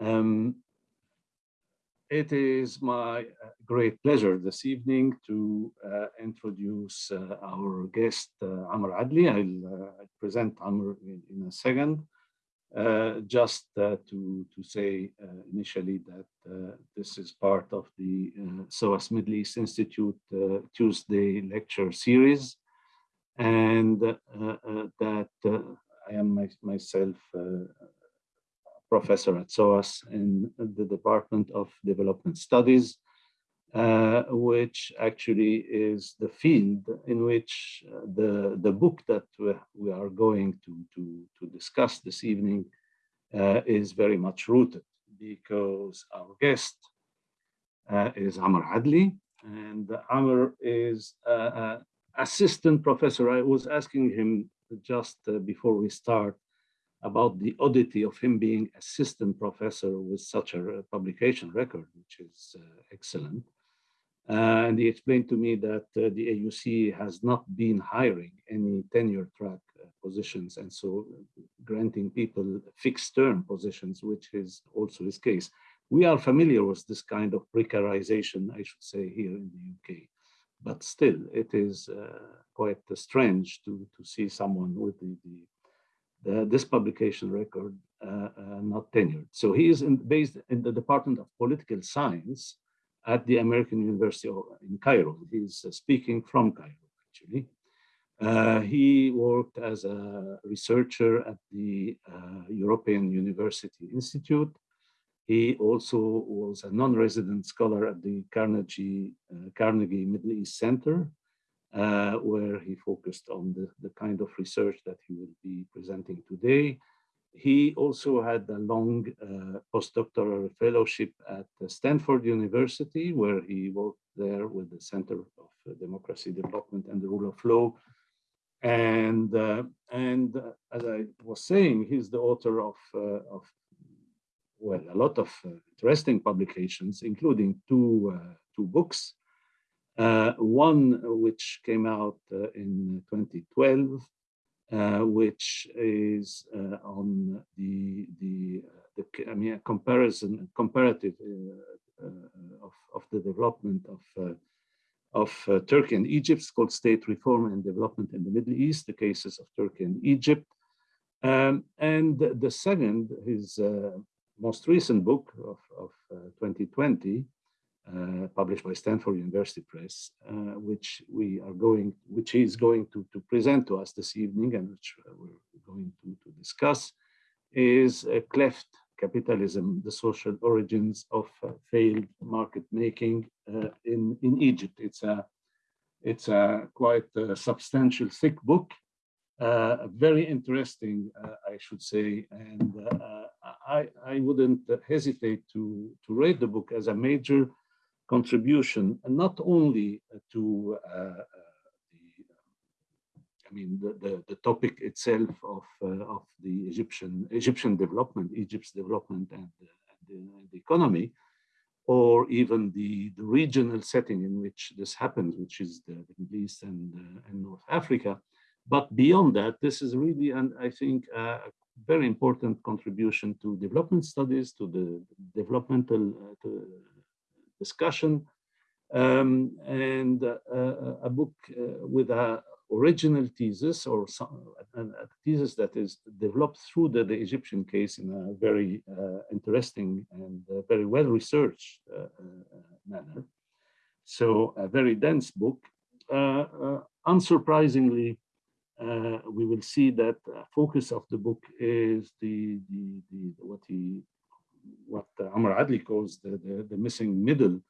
Um, it is my great pleasure this evening to uh, introduce uh, our guest, uh, Amr Adli. I'll, I'll present Amr in, in a second. Uh, just uh, to, to say uh, initially that this is part of the SOAS Middle East Institute Tuesday lecture series and that I am my, myself professor at SOAS in the Department of Development Studies uh, which actually is the field in which uh, the, the book that we are going to, to, to discuss this evening uh, is very much rooted because our guest uh, is Amr Adli and Amr is assistant professor. I was asking him just uh, before we start about the oddity of him being assistant professor with such a publication record, which is uh, excellent. Uh, and he explained to me that uh, the AUC has not been hiring any tenure track uh, positions and so granting people fixed term positions, which is also his case. We are familiar with this kind of precarization, I should say, here in the UK. But still, it is uh, quite strange to, to see someone with the, the, the this publication record uh, uh, not tenured. So he is in, based in the Department of Political Science at the American University in Cairo. He's uh, speaking from Cairo, actually. Uh, he worked as a researcher at the uh, European University Institute. He also was a non-resident scholar at the Carnegie, uh, Carnegie Middle East Center, uh, where he focused on the, the kind of research that he will be presenting today. He also had a long uh, postdoctoral fellowship at Stanford University, where he worked there with the Center of Democracy Development and the Rule of Law. And, uh, and uh, as I was saying, he's the author of, uh, of well, a lot of interesting publications, including two, uh, two books. One which came out in 2012 uh, which is uh, on the the, uh, the I mean a comparison comparative of of the development of of Turkey and Egypt. It's called State Reform and Development in the Middle East: The Cases of Turkey and Egypt. Um, and the second, his most recent book of, of 2020, uh, published by Stanford University Press, uh, which we are going, which is going to, to present to us this evening and which uh, we're going to, to discuss, is Cleft Capitalism, the Social Origins of uh, Failed Market Making uh, in, in Egypt. It's a, it's a quite a substantial, thick book, very interesting, I should say, and I, I wouldn't hesitate to, to rate the book as a major contribution, and not only to uh, uh, the, I mean, the, the, the topic itself of, uh, of the Egyptian, Egyptian development, Egypt's development and, and, the, economy, or even the, the regional setting in which this happens, which is the, the Middle East and, uh, and North Africa. But beyond that, this is really, and I think, a very important contribution to development studies, to the developmental, uh, to discussion, um, and uh, uh, a book uh, with a original thesis or some, a, thesis that is developed through the, the Egyptian case in a very uh, interesting and uh, very well researched uh, manner. So a very dense book. unsurprisingly, we will see that focus of the book is the, the, the what he what Amr Adli calls the, the, the missing middle,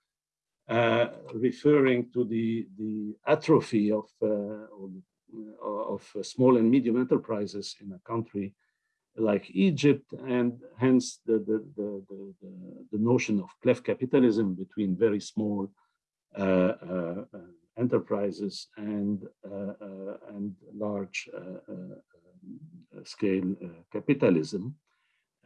uh, referring to the, the atrophy of, uh, of small and medium enterprises in a country like Egypt, and hence the, the, the, the, notion of cleft capitalism between very small uh, uh enterprises and, uh, uh, and large scale capitalism.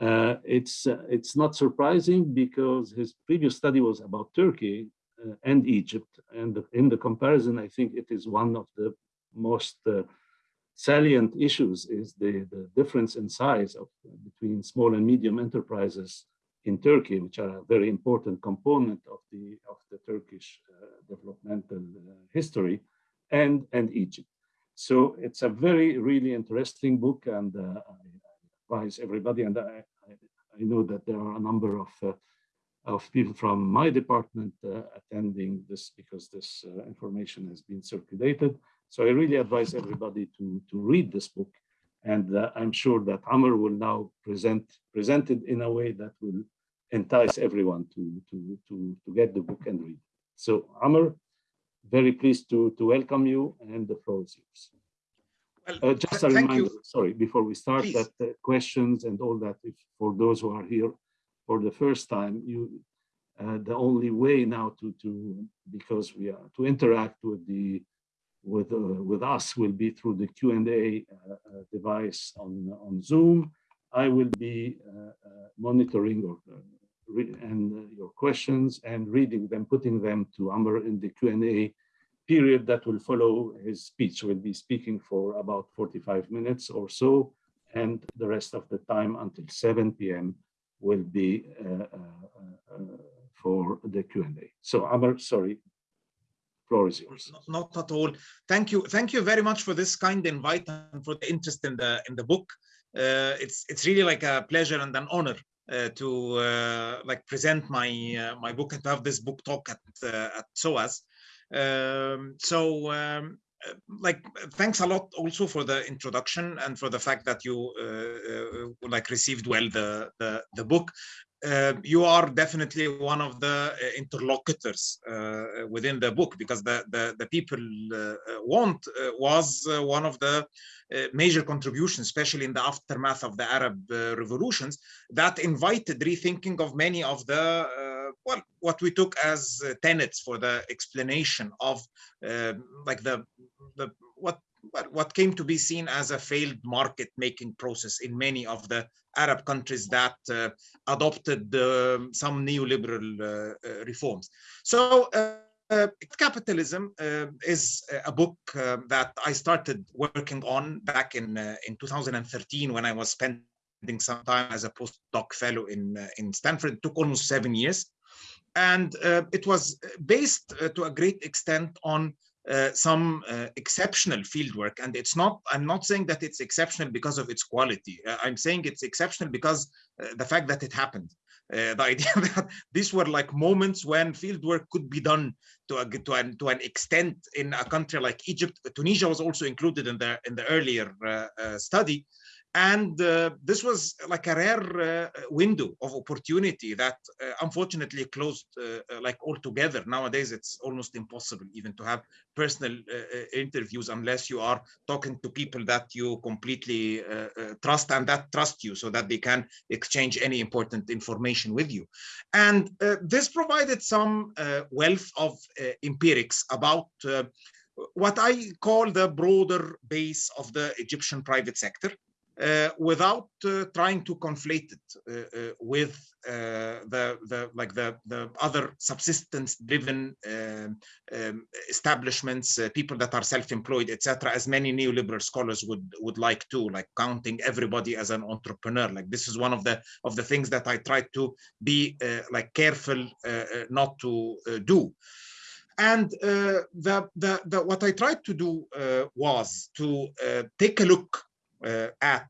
Uh, it's uh, it's not surprising because his previous study was about Turkey uh, and Egypt, and in the comparison, I think it is one of the most uh, salient issues is the, the difference in size of between small and medium enterprises in Turkey, which are a very important component of the of the Turkish uh, developmental history, and and Egypt. So it's a very really interesting book, and I advise everybody. And I, I, I know that there are a number of uh, of people from my department uh, attending this because this uh, information has been circulated. So I really advise everybody to, to read this book. And uh, I'm sure that Amr will now present, present it in a way that will entice everyone to, to, to, to get the book and read. So Amr, very pleased to, to welcome you and the floor is yours. Well, uh, just a reminder, you. sorry, before we start Please. that uh, questions and all that, if for those who are here for the first time, you uh, the only way now to to because we are to interact with the with uh, with us will be through the Q and A uh, uh, device on on Zoom. I will be uh, uh, monitoring or and your questions and reading them, putting them to Amr in the Q and A period that will follow his speech. We'll be speaking for about 45 minutes or so, and the rest of the time until 7 p.m. will be for the Q&A. So Amr, sorry, floor is yours. Not, not, at all. Thank you. Thank you very much for this kind invite and for the interest in the in the book. Uh, it's it's really like a pleasure and an honor uh, to uh, like present my uh, my book and to have this book talk at uh, at SOAS. Um, so um, uh, like thanks a lot also for the introduction and for the fact that you uh, like received well the the, the book. Uh, you are definitely one of the uh, interlocutors uh, within the book because the the, the people uh, want uh, was uh, one of the major contributions, especially in the aftermath of the Arab revolutions, that invited rethinking of many of the well, what we took as tenets for the explanation of like the the what what came to be seen as a failed market making process in many of the Arab countries that uh, adopted uh, some neoliberal uh, uh reforms. So uh, capitalism uh, is a book that I started working on back in in 2013 when I was spending some time as a postdoc fellow in in Stanford. It took almost seven years, and it was based to a great extent on uh, some uh, exceptional fieldwork and it's not i'm not saying that it's exceptional because of its quality. Uh, i'm saying it's exceptional because uh, the fact that it happened. Uh, the idea that these were like moments when fieldwork could be done to a, to an to an extent in a country like Egypt. Tunisia was also included in the in the earlier study, and uh, this was like a rare uh, window of opportunity that uh, unfortunately closed uh, uh, like altogether nowadays it's almost impossible even to have personal uh, interviews unless you are talking to people that you completely trust and that trust you so that they can exchange any important information with you. And this provided some wealth of empirics about what I call the broader base of the Egyptian private sector, uh, without uh, trying to conflate it uh, uh with uh, the the like the the other subsistence driven um, um, establishments people that are self-employed etc as many neoliberal scholars would would like to like counting everybody as an entrepreneur. Like this is one of the of the things that i try to be like careful not to do. And uh, the, the, the, what I tried to do uh, was to uh, take a look at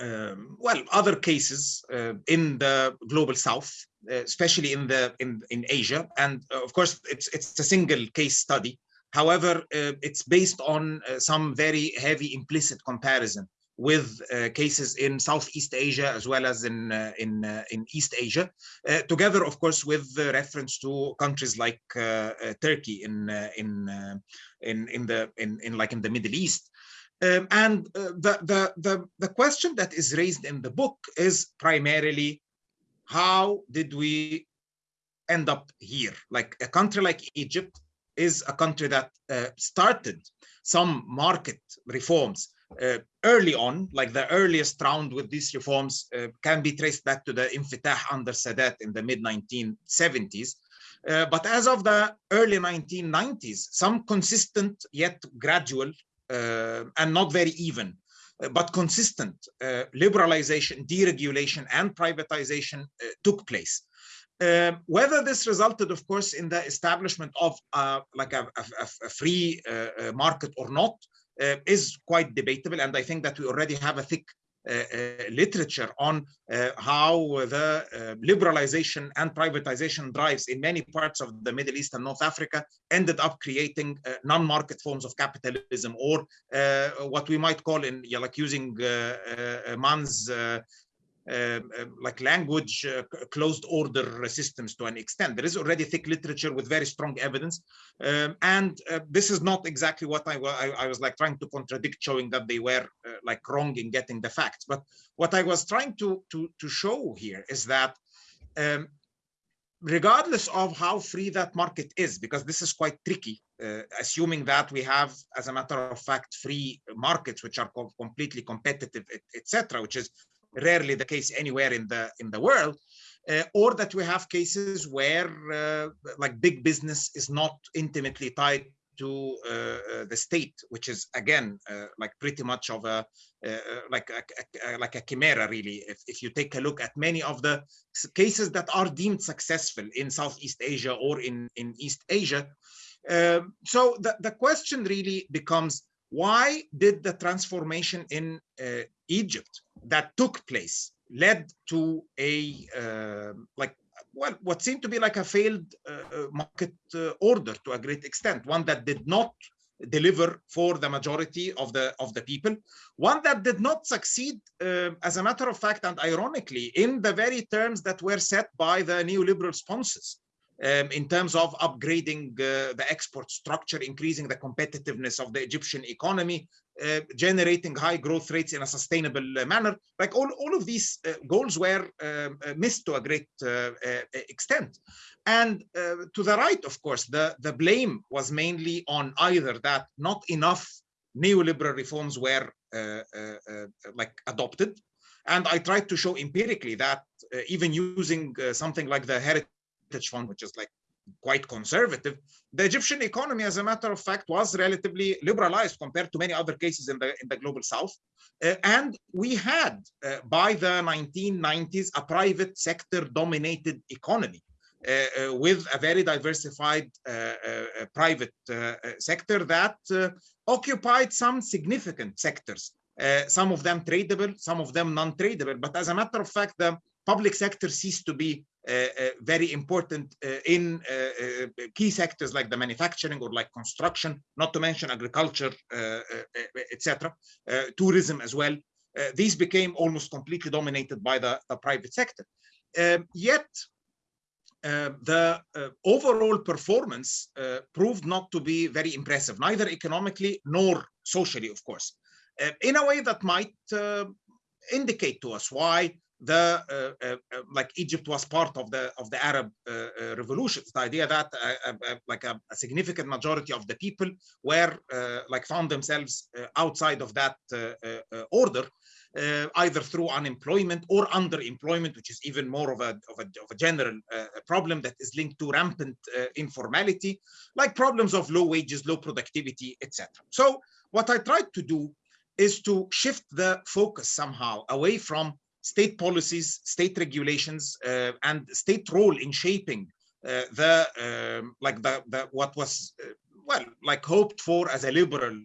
um, well other cases uh, in the global south uh, especially in the in in asia and of course it's it's a single case study however it's based on some very heavy implicit comparison with uh, cases in Southeast Asia as well as in uh, in uh, in East Asia, together, of course, with reference to countries like Turkey in in in in the in, in like in the Middle East. Um, and uh, the, the, the, the question that is raised in the book is primarily, how did we end up here? Like a country like Egypt is a country that uh, started some market reforms uh, early on, like the earliest round with these reforms uh, can be traced back to the Infitah under Sadat in the mid 1970s. Uh, but as of the early 1990s, some consistent yet gradual and not very even, but consistent liberalization, deregulation, and privatization took place. Whether this resulted, of course, in the establishment of uh, like a, a, a free uh, market or not uh, is quite debatable. And I think that we already have a thick Uh, uh, literature on uh, how the liberalization and privatization drives in many parts of the Middle East and North Africa ended up creating non-market forms of capitalism or what we might call in like using Mann's uh, like language uh, closed order systems to an extent. There is already thick literature with very strong evidence. Um, and uh, this is not exactly what I, I, I, was like trying to contradict, showing that they were like wrong in getting the facts. But what I was trying to, to, to show here is that um, regardless of how free that market is, because this is quite tricky, uh, assuming that we have, as a matter of fact, free markets which are co completely competitive, etc., which is rarely the case anywhere in the in the world, uh, or that we have cases where uh, like big business is not intimately tied to uh, uh the state, which is again uh, like pretty much of a uh, like a, a, like a chimera really. If, if you take a look at many of the cases that are deemed successful in Southeast Asia or in in East Asia, um, so the the question really becomes why did the transformation in Egypt that took place led to a uh, like well what seemed to be like a failed uh, uh, market uh, order to a great extent? One that did not deliver for the majority of the of the people. One that did not succeed uh, as a matter of fact and ironically in the very terms that were set by the neoliberal sponsors um, in terms of upgrading uh, the export structure, increasing the competitiveness of the Egyptian economy, uh, generating high growth rates in a sustainable uh, manner. Like all, all of these uh, goals were um, uh, missed to a great uh, extent. And to the right, of course, the, the blame was mainly on either that not enough neoliberal reforms were like adopted. And I tried to show empirically that even using something like the heritage fund, which is like quite conservative, the Egyptian economy, as a matter of fact, was relatively liberalized compared to many other cases in the, in the global south. Uh, and we had, uh, by the 1990s, a private sector dominated economy. Uh, uh with a very diversified uh, uh, private sector that occupied some significant sectors, some of them tradable, some of them non-tradable. But as a matter of fact, the public sector ceased to be Uh, uh, very important uh, in uh, key sectors like the manufacturing or like construction, not to mention agriculture, etc., tourism as well. these became almost completely dominated by the, the private sector. Um, yet, uh, the uh, overall performance uh, proved not to be very impressive, neither economically nor socially, of course, in a way that might indicate to us why the uh, uh, uh, like Egypt was part of the of the Arab revolutions. The idea that like a, a, significant majority of the people were like found themselves outside of that order, uh, either through unemployment or underemployment, which is even more of a, of a, of a general uh, problem that is linked to rampant uh, informality, like problems of low wages, low productivity, etc. So what I tried to do is to shift the focus somehow away from state policies, state regulations, uh, and state role in shaping uh, the um, like the, the what was uh, well like hoped for as a liberal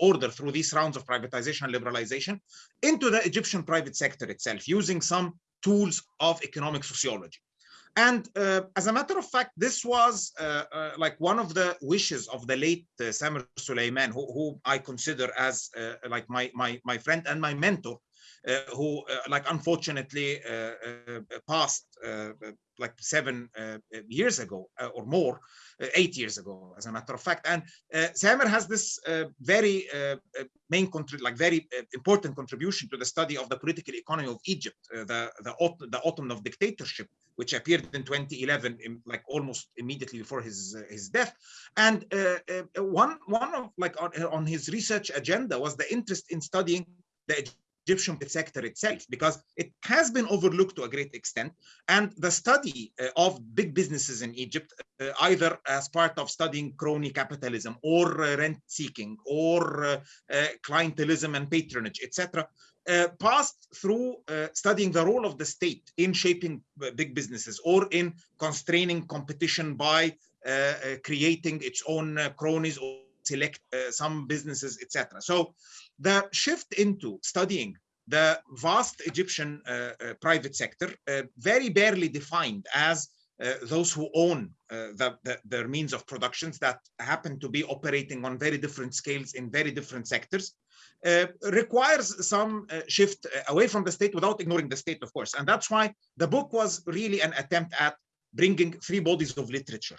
order through these rounds of privatization and liberalization into the Egyptian private sector itself, using some tools of economic sociology. And uh, as a matter of fact, this was uh, uh, like one of the wishes of the late Samer Suleiman, who, who, I consider as like my, my, my friend and my mentor uh, Uh, who uh, like unfortunately uh, uh, uh passed like seven years ago or more, eight years ago, as a matter of fact. And Samer has this very main like very important contribution to the study of the political economy of Egypt, the the, the autumn of dictatorship, which appeared in 2011, in, like almost immediately before his uh, his death. And uh, uh, one one of like on, on his research agenda was the interest in studying the Egyptian sector itself because it has been overlooked to a great extent. And the study uh, of big businesses in Egypt, uh, either as part of studying crony capitalism or uh, rent seeking or uh, uh, clientelism and patronage, etc., uh, passed through studying the role of the state in shaping big businesses or in constraining competition by creating its own cronies or select some businesses, etc. So the shift into studying the vast Egyptian uh, uh, private sector, uh, very barely defined as uh, those who own uh, the, the, their means of productions that happen to be operating on very different scales in very different sectors, uh, requires some shift away from the state without ignoring the state, of course. And that's why the book was really an attempt at bringing three bodies of literature.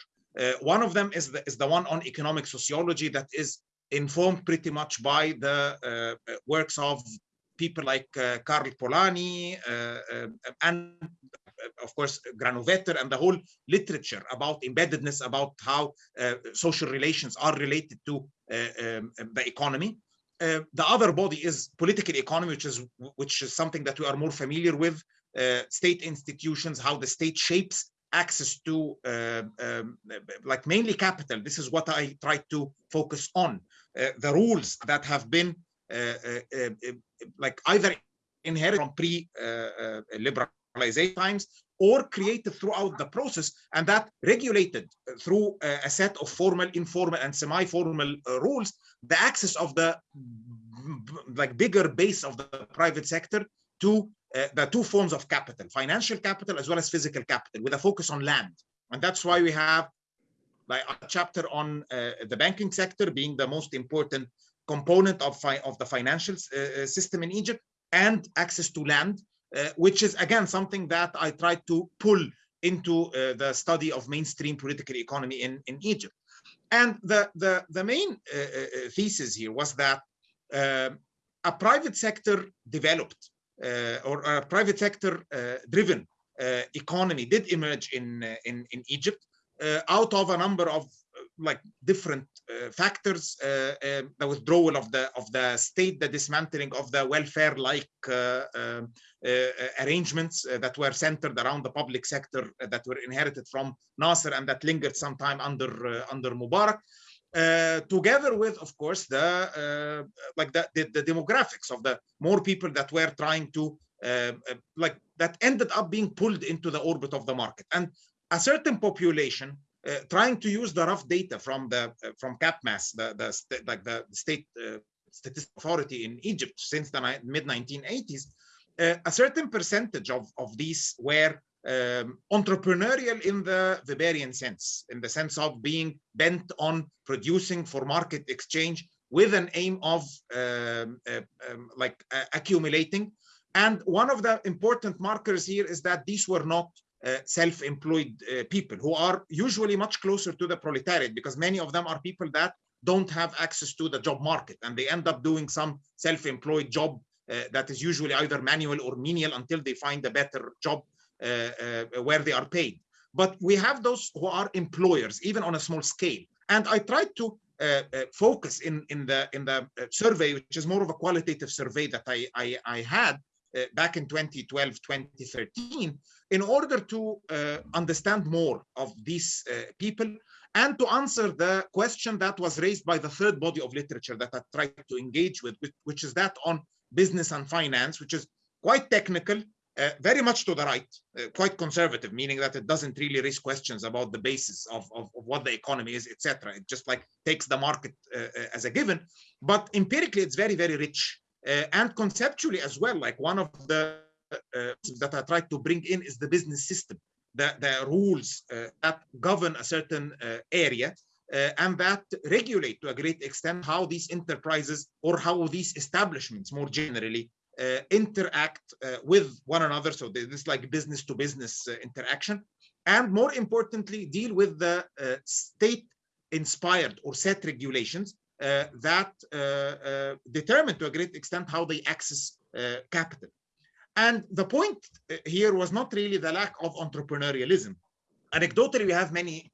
One of them is the, is the one on economic sociology that is informed pretty much by the uh, works of people like uh, Karl Polanyi uh, and of course Granovetter and the whole literature about embeddedness about how social relations are related to um, the economy uh, the other body is political economy, which is which is something that we are more familiar with. Uh, state institutions, how the state shapes access to uh, um, like mainly capital. This is what I try to focus on. Uh, the rules that have been uh, like either inherited from pre-liberalization times or created throughout the process and that regulated through a set of formal, informal and semi-formal rules, the access of the like bigger base of the private sector to uh, the two forms of capital, financial capital as well as physical capital with a focus on land. And that's why we have like a chapter on uh, the banking sector being the most important component of, of the financial uh, system in Egypt and access to land, uh, which is again something that I tried to pull into uh, the study of mainstream political economy in, in Egypt. And the, the, the main uh, thesis here was that a private sector developed uh, or a private sector uh, driven uh, economy did emerge in, in, in Egypt out of a number of like different uh, factors uh, uh, the withdrawal of the of the state the dismantling of the welfare like um, arrangements that were centered around the public sector that were inherited from Nasser and that lingered some time under under Mubarak uh, together with, of course, the uh, like the, the, the demographics of the more people that were trying to uh, uh, like that ended up being pulled into the orbit of the market, and a certain population uh, trying to use the rough data from the from CAPMAS, the the like the state statistical authority in Egypt since the mid 1980s, a certain percentage of of these were um, entrepreneurial in the Weberian sense, in the sense of being bent on producing for market exchange with an aim of um, uh, um, like uh, accumulating. And one of the important markers here is that these were not uh, self-employed uh, people who are usually much closer to the proletariat because many of them are people that don't have access to the job market and they end up doing some self-employed job uh, that is usually either manual or menial until they find a better job where they are paid. But we have those who are employers, even on a small scale. And I tried to uh, focus in, in the, in the survey, which is more of a qualitative survey that I, I, I had uh, back in 2012, 2013, in order to uh, understand more of these uh, people and to answer the question that was raised by the third body of literature that I tried to engage with, which is that on business and finance, which is quite technical, uh, very much to the right, uh, quite conservative, meaning that it doesn't really raise questions about the basis of, of, of what the economy is, etc. It just like takes the market uh, uh, as a given. But empirically, it's very, very rich. Uh, and conceptually as well, like one of the that I tried to bring in is the business system, the, the rules that govern a certain area and that regulate to a great extent how these enterprises or how these establishments more generally uh, interact uh, with one another. So this like business to business uh, interaction. And more importantly, deal with the state inspired or set regulations uh, that uh, uh, determine to a great extent how they access capital. And the point here was not really the lack of entrepreneurialism. Anecdotally, we have many,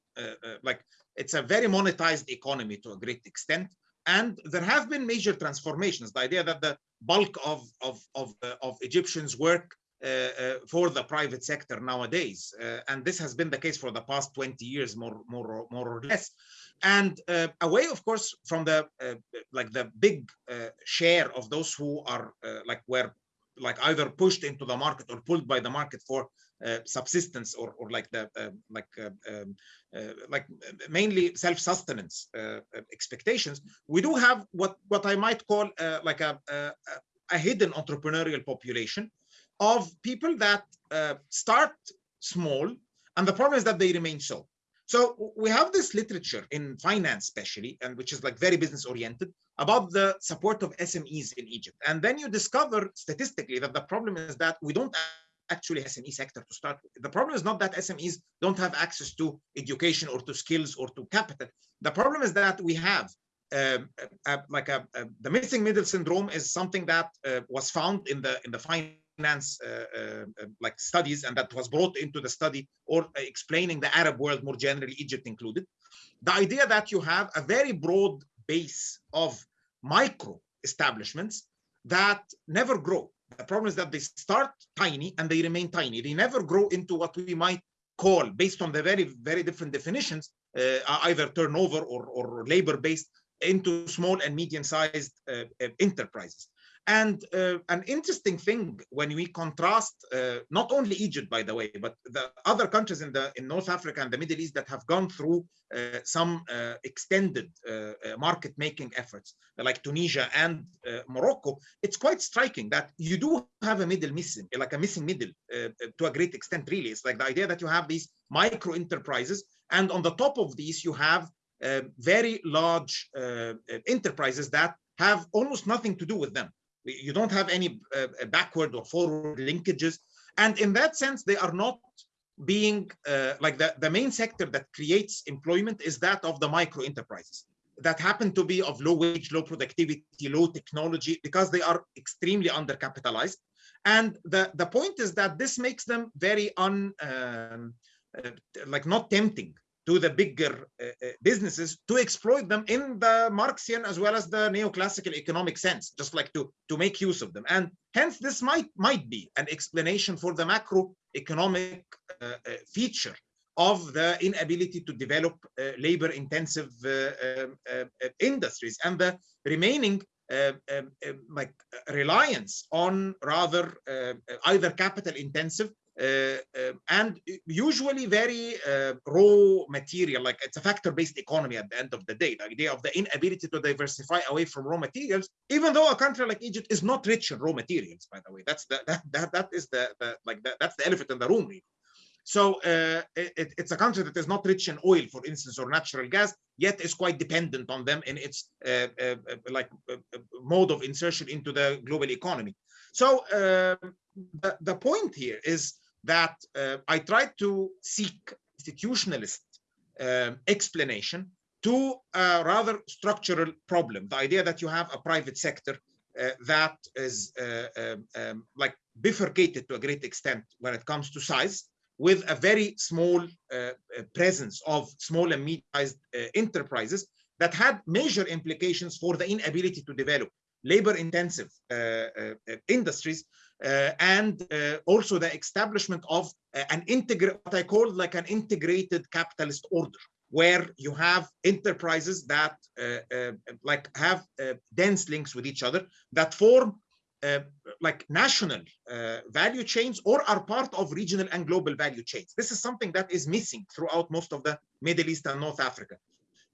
like it's a very monetized economy to a great extent. And there have been major transformations. The idea that the bulk of of of, uh, of Egyptians work uh, uh, for the private sector nowadays, and this has been the case for the past 20 years, more more more or less. And away, of course, from the like the big share of those who are like were like either pushed into the market or pulled by the market for uh, subsistence or, or like the uh, like uh, um, like mainly self-sustenance expectations we do have what what i might call like a, a, a hidden entrepreneurial population of people that start small and the problem is that they remain so so we have this literature in finance, especially, and which is like very business oriented about the support of SMEs in Egypt. And then you discover statistically that the problem is that we don't actually SME sector to start with. The problem is not that SMEs don't have access to education or to skills or to capital. The problem is that we have um, like a, the missing middle syndrome is something that uh, was found in the in the finance uh, uh, like studies and that was brought into the study or explaining the Arab world more generally, Egypt included. The idea that you have a very broad base of micro establishments that never grow the problem is that they start tiny and they remain tiny. They never grow into what we might call, based on the very, very different definitions, uh, either turnover or, or labor-based, into small and medium-sized uh, uh enterprises. And uh, an interesting thing when we contrast uh, not only Egypt, by the way, but the other countries in the in North Africa and the Middle East that have gone through uh, some uh, extended uh, uh, market making efforts, like Tunisia and Morocco, it's quite striking that you do have a middle missing, like a missing middle to a great extent. Really, it's like the idea that you have these micro enterprises, and on the top of these you have very large enterprises that have almost nothing to do with them you don't have any uh, backward or forward linkages. And in that sense, they are not being uh, like the, the main sector that creates employment is that of the micro enterprises that happen to be of low wage, low productivity, low technology, because they are extremely undercapitalized. And the, the point is that this makes them very un, um, uh, like not tempting to the bigger uh, uh, businesses to exploit them in the Marxian as well as the neoclassical economic sense, just like to, to make use of them. And hence this might, might be an explanation for the macroeconomic uh, uh feature of the inability to develop uh, labor intensive uh, um, industries and the remaining um, like reliance on rather either capital intensive uh, uh, and usually very uh, raw material, like it's a factor-based economy at the end of the day. The idea of the inability to diversify away from raw materials, even though a country like Egypt is not rich in raw materials, by the way, that's the, that that that is the, the like the, that's the elephant in the room. Really. So uh, it, it's a country that is not rich in oil, for instance, or natural gas, yet is quite dependent on them in its uh, uh, like mode of insertion into the global economy. So the, the point here is that uh, I tried to seek institutionalist uh, explanation to a rather structural problem. The idea that you have a private sector uh, that is uh, um, um, like bifurcated to a great extent when it comes to size with a very small uh, uh, presence of small and medium-sized enterprises that had major implications for the inability to develop labor-intensive industries uh, and uh, also the establishment of uh, an integrated, what I call like an integrated capitalist order, where you have enterprises that like have dense links with each other that form uh, like national uh, value chains or are part of regional and global value chains. This is something that is missing throughout most of the Middle East and North Africa.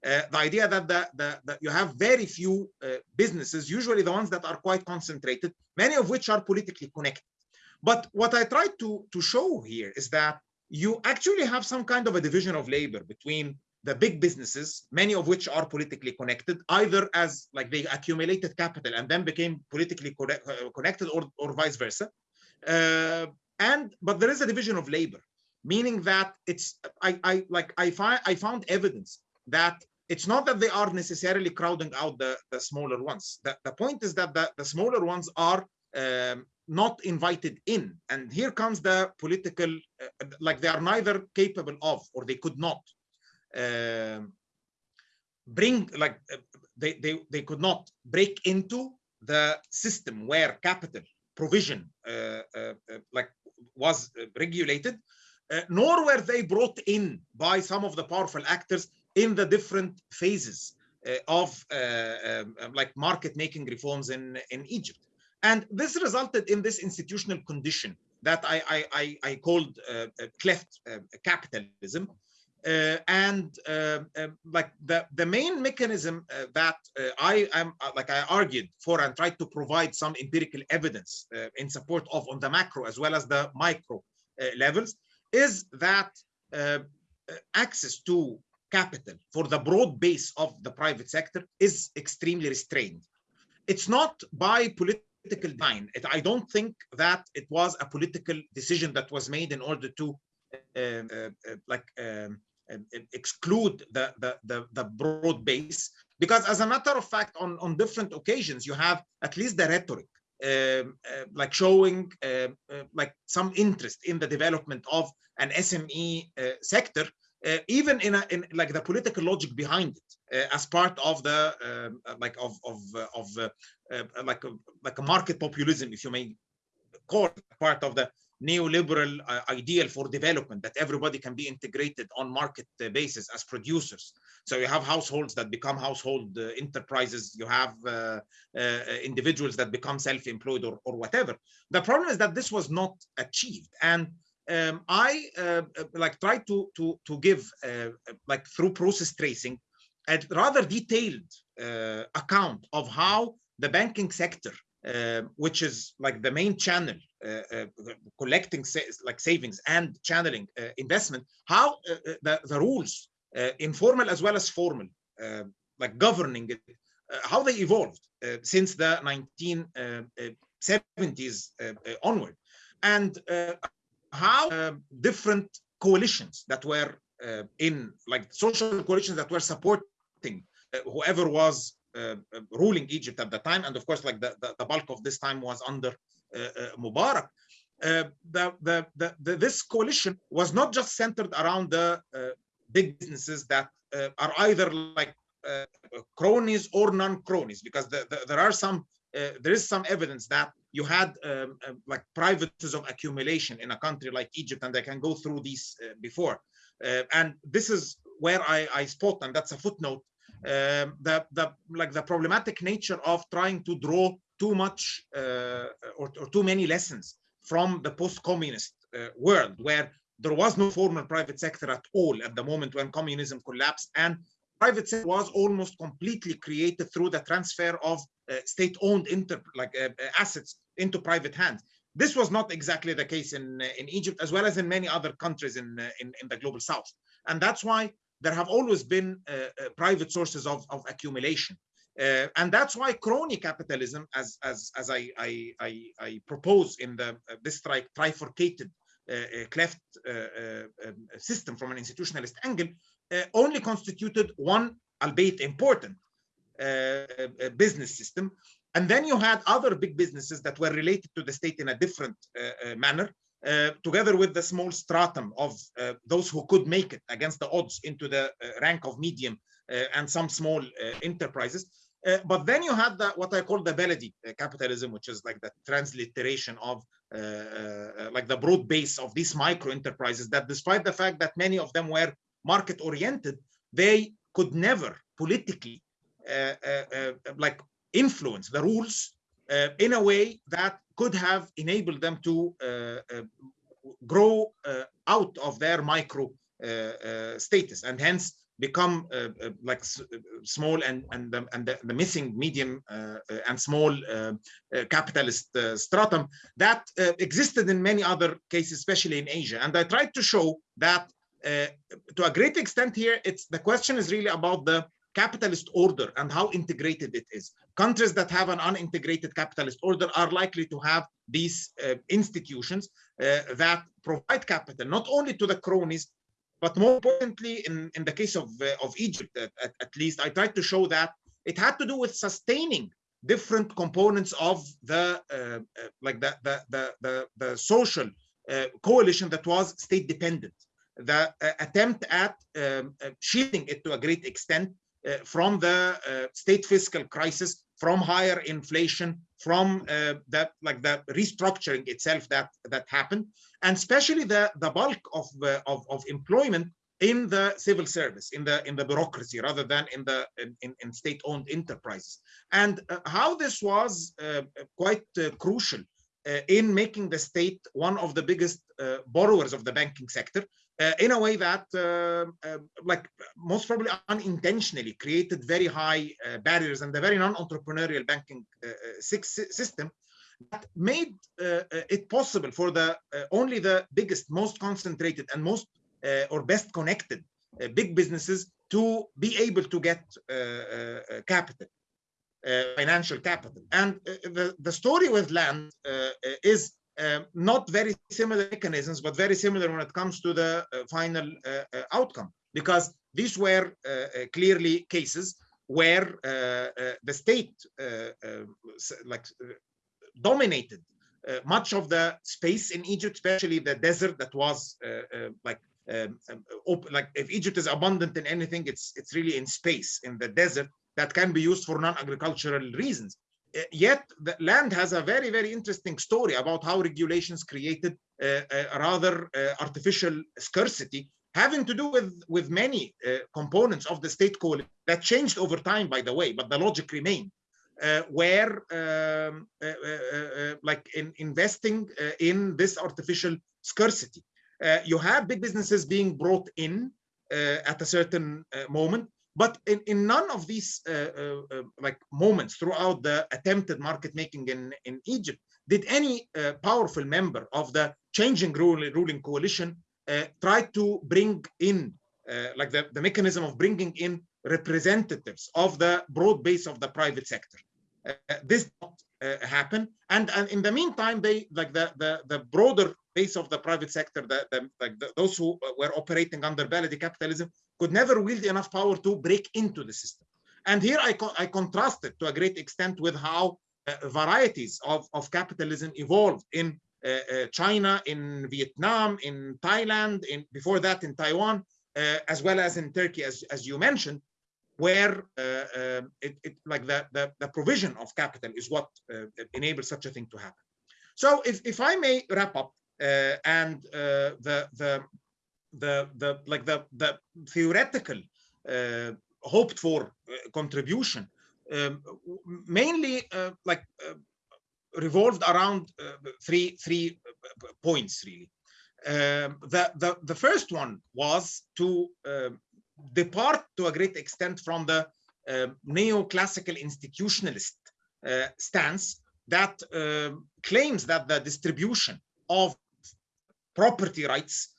Uh, the idea that the, the, you have very few uh, businesses, usually the ones that are quite concentrated, many of which are politically connected. But what I tried to, to show here is that you actually have some kind of a division of labor between the big businesses, many of which are politically connected, either as like they accumulated capital and then became politically uh, connected or, or vice versa. Uh, and but there is a division of labor, meaning that it's I, I like I find I found evidence that it's not that they are necessarily crowding out the, the smaller ones. The, the point is that the, the smaller ones are um, not invited in. And here comes the political, uh, like they are neither capable of, or they could not uh, bring, like uh, they, they, they could not break into the system where capital provision like was regulated, nor were they brought in by some of the powerful actors in the different phases of um, like market making reforms in, in Egypt. And this resulted in this institutional condition that I, I, I, I called uh, cleft uh, capitalism, uh, and uh, uh, like the the main mechanism uh, that I am like I argued for and tried to provide some empirical evidence in support of on the macro as well as the micro levels is that access to capital for the broad base of the private sector is extremely restrained. It's not by political design. It, I don't think that it was a political decision that was made in order to uh, uh, like um, exclude the, the, the, the, broad base. Because as a matter of fact, on, on different occasions, you have at least the rhetoric, um, uh, like showing uh, uh, like some interest in the development of an SME uh, sector, uh, even in, a, in like the political logic behind it, uh, as part of the um, like of of of like a, like a market populism, if you may call it, part of the neoliberal uh, ideal for development that everybody can be integrated on market uh, basis as producers. So you have households that become household uh, enterprises. You have uh, uh, individuals that become self-employed or, or whatever. The problem is that this was not achieved. And um, i uh, like tried to to to give like through process tracing a rather detailed account of how the banking sector uh, which is like the main channel uh, uh, collecting sa like savings and channeling uh, investment how uh, uh, the, the rules informal as well as formal like governing it how they evolved since the 1970s onward. And how different coalitions that were in like social coalitions that were supporting whoever was uh, uh, ruling Egypt at the time. And of course, like the, the, the bulk of this time was under uh, Mubarak. The, the, the, this coalition was not just centered around the big businesses that are either like cronies or non-cronies, because the, there are some uh, there is some evidence that you had um, uh, like privates of accumulation in a country like Egypt, and I can go through these uh, before. and this is where I, I spot, and that's a footnote um, the the like the problematic nature of trying to draw too much uh, or, or, too many lessons from the post-communist uh, world where there was no formal private sector at all at the moment when communism collapsed and private sector was almost completely created through the transfer of uh, state-owned like uh, uh, assets into private hands this was not exactly the case in uh, in Egypt as well as in many other countries in in, in the global south and that's why there have always been uh, uh, private sources of, of accumulation. Uh, and that's why crony capitalism, as as as I I, I, I propose in the uh, this tri trifurcated uh, uh cleft um, system from an institutionalist angle, only constituted one, albeit important, business system. And then you had other big businesses that were related to the state in a different manner, uh, together with the small stratum of uh, those who could make it against the odds into the uh, rank of medium uh, and some small uh, enterprises. but then you had the, what I call the Beledi capitalism, which is like the transliteration of like the broad base of these micro enterprises that despite the fact that many of them were market oriented, they could never politically like influence the rules uh, in a way that could have enabled them to uh, uh, grow out of their micro status and hence become uh, uh, like small and and the, and the, the missing medium uh, and small capitalist stratum that existed in many other cases, especially in Asia. And I tried to show that to a great extent here, it's the question is really about the capitalist order and how integrated it is. Countries that have an unintegrated capitalist order are likely to have these uh, institutions uh, that provide capital, not only to the cronies, but more importantly, in, in the case of, uh, of Egypt, at, at, least, I tried to show that it had to do with sustaining different components of the, uh, uh, like the, the, the, the, the social uh, coalition that was state dependent the uh, attempt at um, uh, shielding it to a great extent uh, from the state fiscal crisis from higher inflation, from that like the restructuring itself that that happened, and especially the the bulk of of, of employment in the civil service, in the in the bureaucracy, rather than in the in, in state-owned enterprises, and uh, how this was uh, quite uh, crucial in making the state one of the biggest borrowers of the banking sector, Uh, in a way that, uh, um, uh, like most probably unintentionally, created very high uh, barriers and a very non-entrepreneurial banking uh, system that made it possible for the only the biggest, most concentrated, and most or best connected big businesses to be able to get capital. Uh, financial capital. And uh, the, the story with land uh, is um, not very similar mechanisms, but very similar when it comes to the uh, final uh, uh outcome, because these were uh, uh, clearly cases where the state like dominated much of the space in Egypt, especially the desert that was like um, um like if Egypt is abundant in anything, it's it's really in space in the desert that can be used for non-agricultural reasons. Uh, yet the land has a very, very interesting story about how regulations created a, uh, a rather uh, artificial scarcity having to do with, with many uh, components of the state code that changed over time, by the way, but the logic remained. Uh, where um, uh, like in investing in this artificial scarcity. you have big businesses being brought in at a certain moment but in, in none of these uh, uh, uh, like moments throughout the attempted market making in, in Egypt did any uh, powerful member of the changing ruling, ruling coalition uh, try to bring in uh, like the, the mechanism of bringing in representatives of the broad base of the private sector. this did not happen. And, and in the meantime, they like the, the, the broader base of the private sector, the, the, like the, those who were operating under Baladi capitalism could never wield enough power to break into the system. And here I, co I contrasted to a great extent with how uh, varieties of, of capitalism evolved in uh, uh, China, in Vietnam, in Thailand, in before that in Taiwan, uh, as well as in Turkey, as, as you mentioned, where uh, uh, it, it, like the, the, the, provision of capital is what enables such a thing to happen. So if, if I may wrap up, and the, the the the like the the theoretical uh, hoped for uh, contribution um, mainly uh, like uh, revolved around uh, three three uh, points really. Um, the, the the first one was to um, depart to a great extent from the um, neoclassical institutionalist stance that um, claims that the distribution of property rights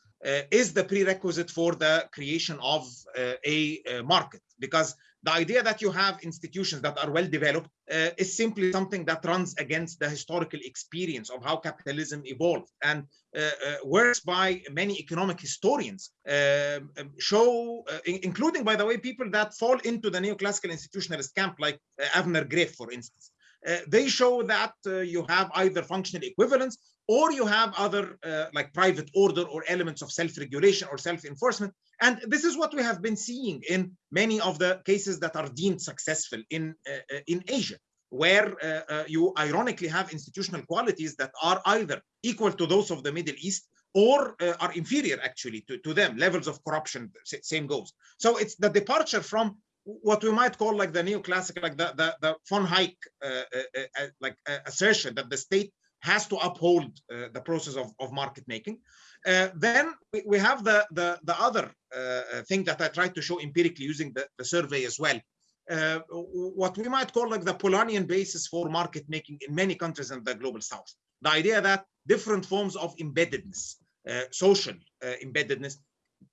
is the prerequisite for the creation of uh, a uh, market. Because the idea that you have institutions that are well developed uh, is simply something that runs against the historical experience of how capitalism evolved and uh, uh, works by many economic historians um, um show including by the way people that fall into the neoclassical institutionalist camp like Avner Greif for instance. They show that you have either functional equivalence or you have other uh, like private order or elements of self-regulation or self-enforcement. And this is what we have been seeing in many of the cases that are deemed successful in, uh, uh in Asia, where uh, uh, you ironically have institutional qualities that are either equal to those of the Middle East or uh, are inferior actually to, to them, levels of corruption, same goes. So it's the departure from what we might call like the neoclassic, like the, the, the von Hayek like assertion that the state has to uphold uh, the process of, of market making. Uh, then we, we, have the, the, the other uh, thing that I tried to show empirically using the, the survey as well. Uh, what we might call like the Polanyian basis for market making in many countries in the global south. The idea that different forms of embeddedness, uh, social uh, embeddedness,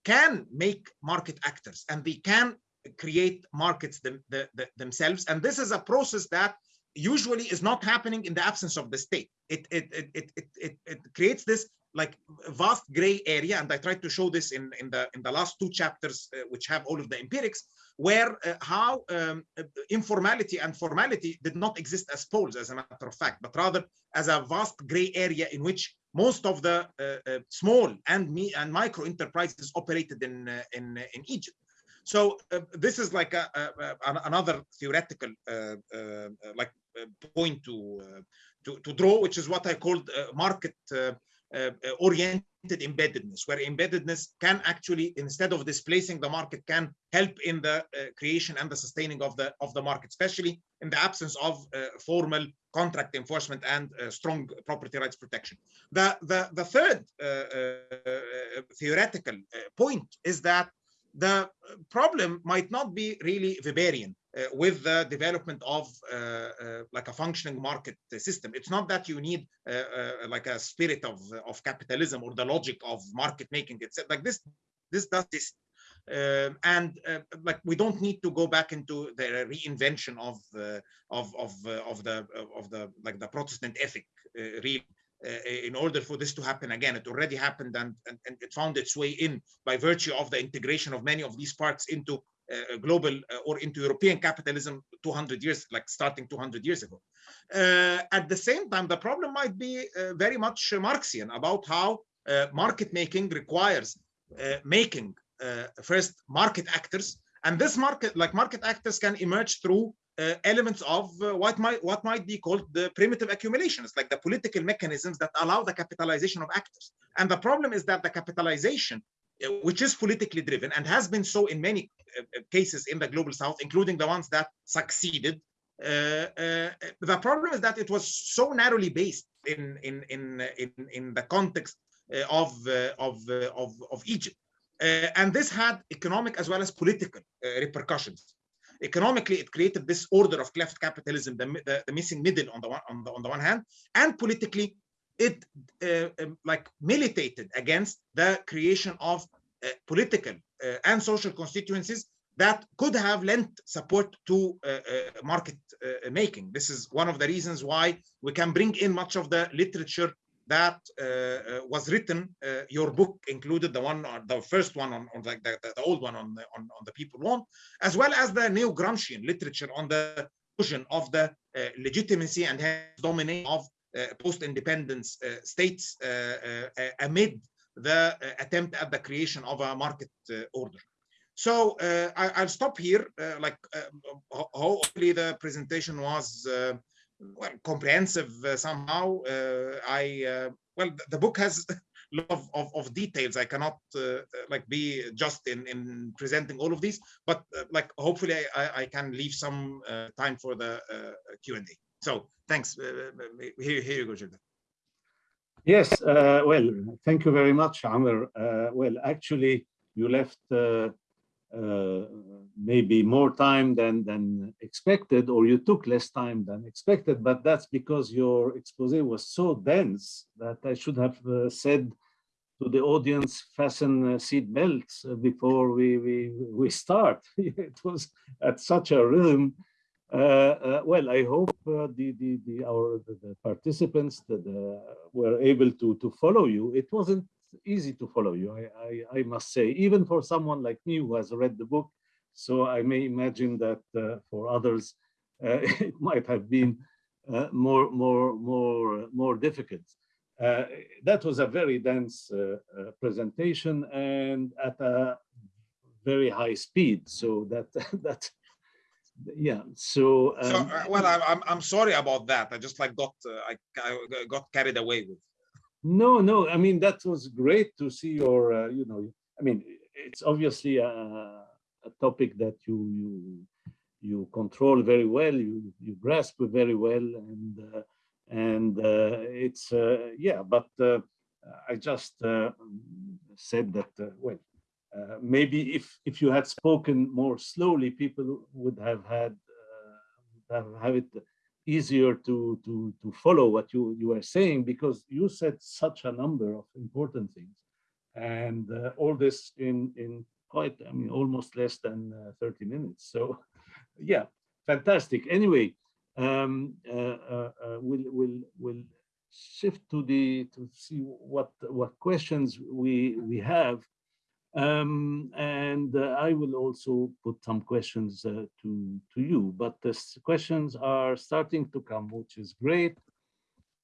can make market actors and they can create markets them, the, the, themselves. And this is a process that usually is not happening in the absence of the state. It it it it it, it creates this like vast gray area, and I tried to show this in in the in the last two chapters, uh, which have all of the empirics, where uh, how um, informality and formality did not exist as poles, as a matter of fact, but rather as a vast gray area in which most of the uh, uh small and me and micro enterprises operated in uh, in in Egypt. So uh, this is like a, a, a another theoretical uh, uh, like Uh, point to, uh, to to draw, which is what I called uh, market oriented embeddedness, where embeddedness can actually, instead of displacing the market, can help in the uh, creation and the sustaining of the of the market, especially in the absence of uh, formal contract enforcement and uh, strong property rights protection. The the the third theoretical point is that the problem might not be really Weberian uh, with the development of uh, uh, like a functioning market system. It's not that you need like a spirit of, of capitalism or the logic of market making. It's like this, this does this. Um, and uh, like we don't need to go back into the reinvention of uh, of of uh, of the of the like the Protestant ethic really in order for this to happen again. It already happened and, and, and, it found its way in by virtue of the integration of many of these parts into uh, global uh, or into European capitalism 200 years, like starting 200 years ago. Uh, at the same time, the problem might be very much Marxian about how market making requires making first market actors and this market like market actors can emerge through uh, elements of uh, what might what might be called the primitive accumulations like the political mechanisms that allow the capitalization of actors and the problem is that the capitalization uh, Uh, which is politically driven and has been so in many uh, uh, cases in the global south, including the ones that succeeded. Uh, uh, the problem is that it was so narrowly based in in in in, in the context of of of of Egypt, and this had economic as well as political repercussions economically it created this order of cleft capitalism the, the, the, missing middle on the one on the, on the one hand and politically it uh, um, like militated against the creation of uh, political uh, and social constituencies that could have lent support to uh, uh, market uh, making. This is one of the reasons why we can bring in much of the literature that was written. your book included the one, the first one on, on the, the, the, old one on the, on, on the people want, as well as the neo-Gramscian literature on the of the legitimacy and domination of uh, Uh, post-independence uh, states uh, uh amid the uh, attempt at the creation of a market order. So I, will stop here. like hopefully the presentation was well comprehensive somehow. I well the book has of, of, of, details. I cannot uh, like be just in, in presenting all of these, but uh, like hopefully I, I can leave some uh, time for the Q&A. So thanks. Uh, uh, uh, here, here you go, Gilda. Yes, uh, well, thank you very much, Amr. Uh, well, actually, you left uh, maybe more time than, than expected, or you took less time than expected, but that's because your expose was so dense that I should have said to the audience, fasten seat belts before we, we, we start. it was at such a rhythm uh, uh, well, I hope uh, the, the, the, our the, participants that were able to, to follow you. It wasn't easy to follow you, I, I, I, must say, even for someone like me who has read the book. So I may imagine that for others, it might have been more, more, more, more difficult. Uh, that was a very dense uh, uh, presentation and at a very high speed. So that that yeah so, um, so uh, well I'm, I'm sorry about that. I just like got uh, I, I, got carried away with. No no i mean that was great to see your uh, you know i mean it's obviously a, a topic that you you you control very well you you grasp very well and uh, and uh, it's uh, yeah but i just said that well uh, maybe if if you had spoken more slowly, people would have had uh, have, have it easier to to to follow what you you were saying because you said such a number of important things, and uh, all this in in quite I mean almost less than uh, 30 minutes. So, yeah, fantastic. Anyway, um, uh, we'll we'll we'll shift to the to see what what questions we we have um, and uh, I will also put some questions uh, to, to you, but the questions are starting to come, which is great.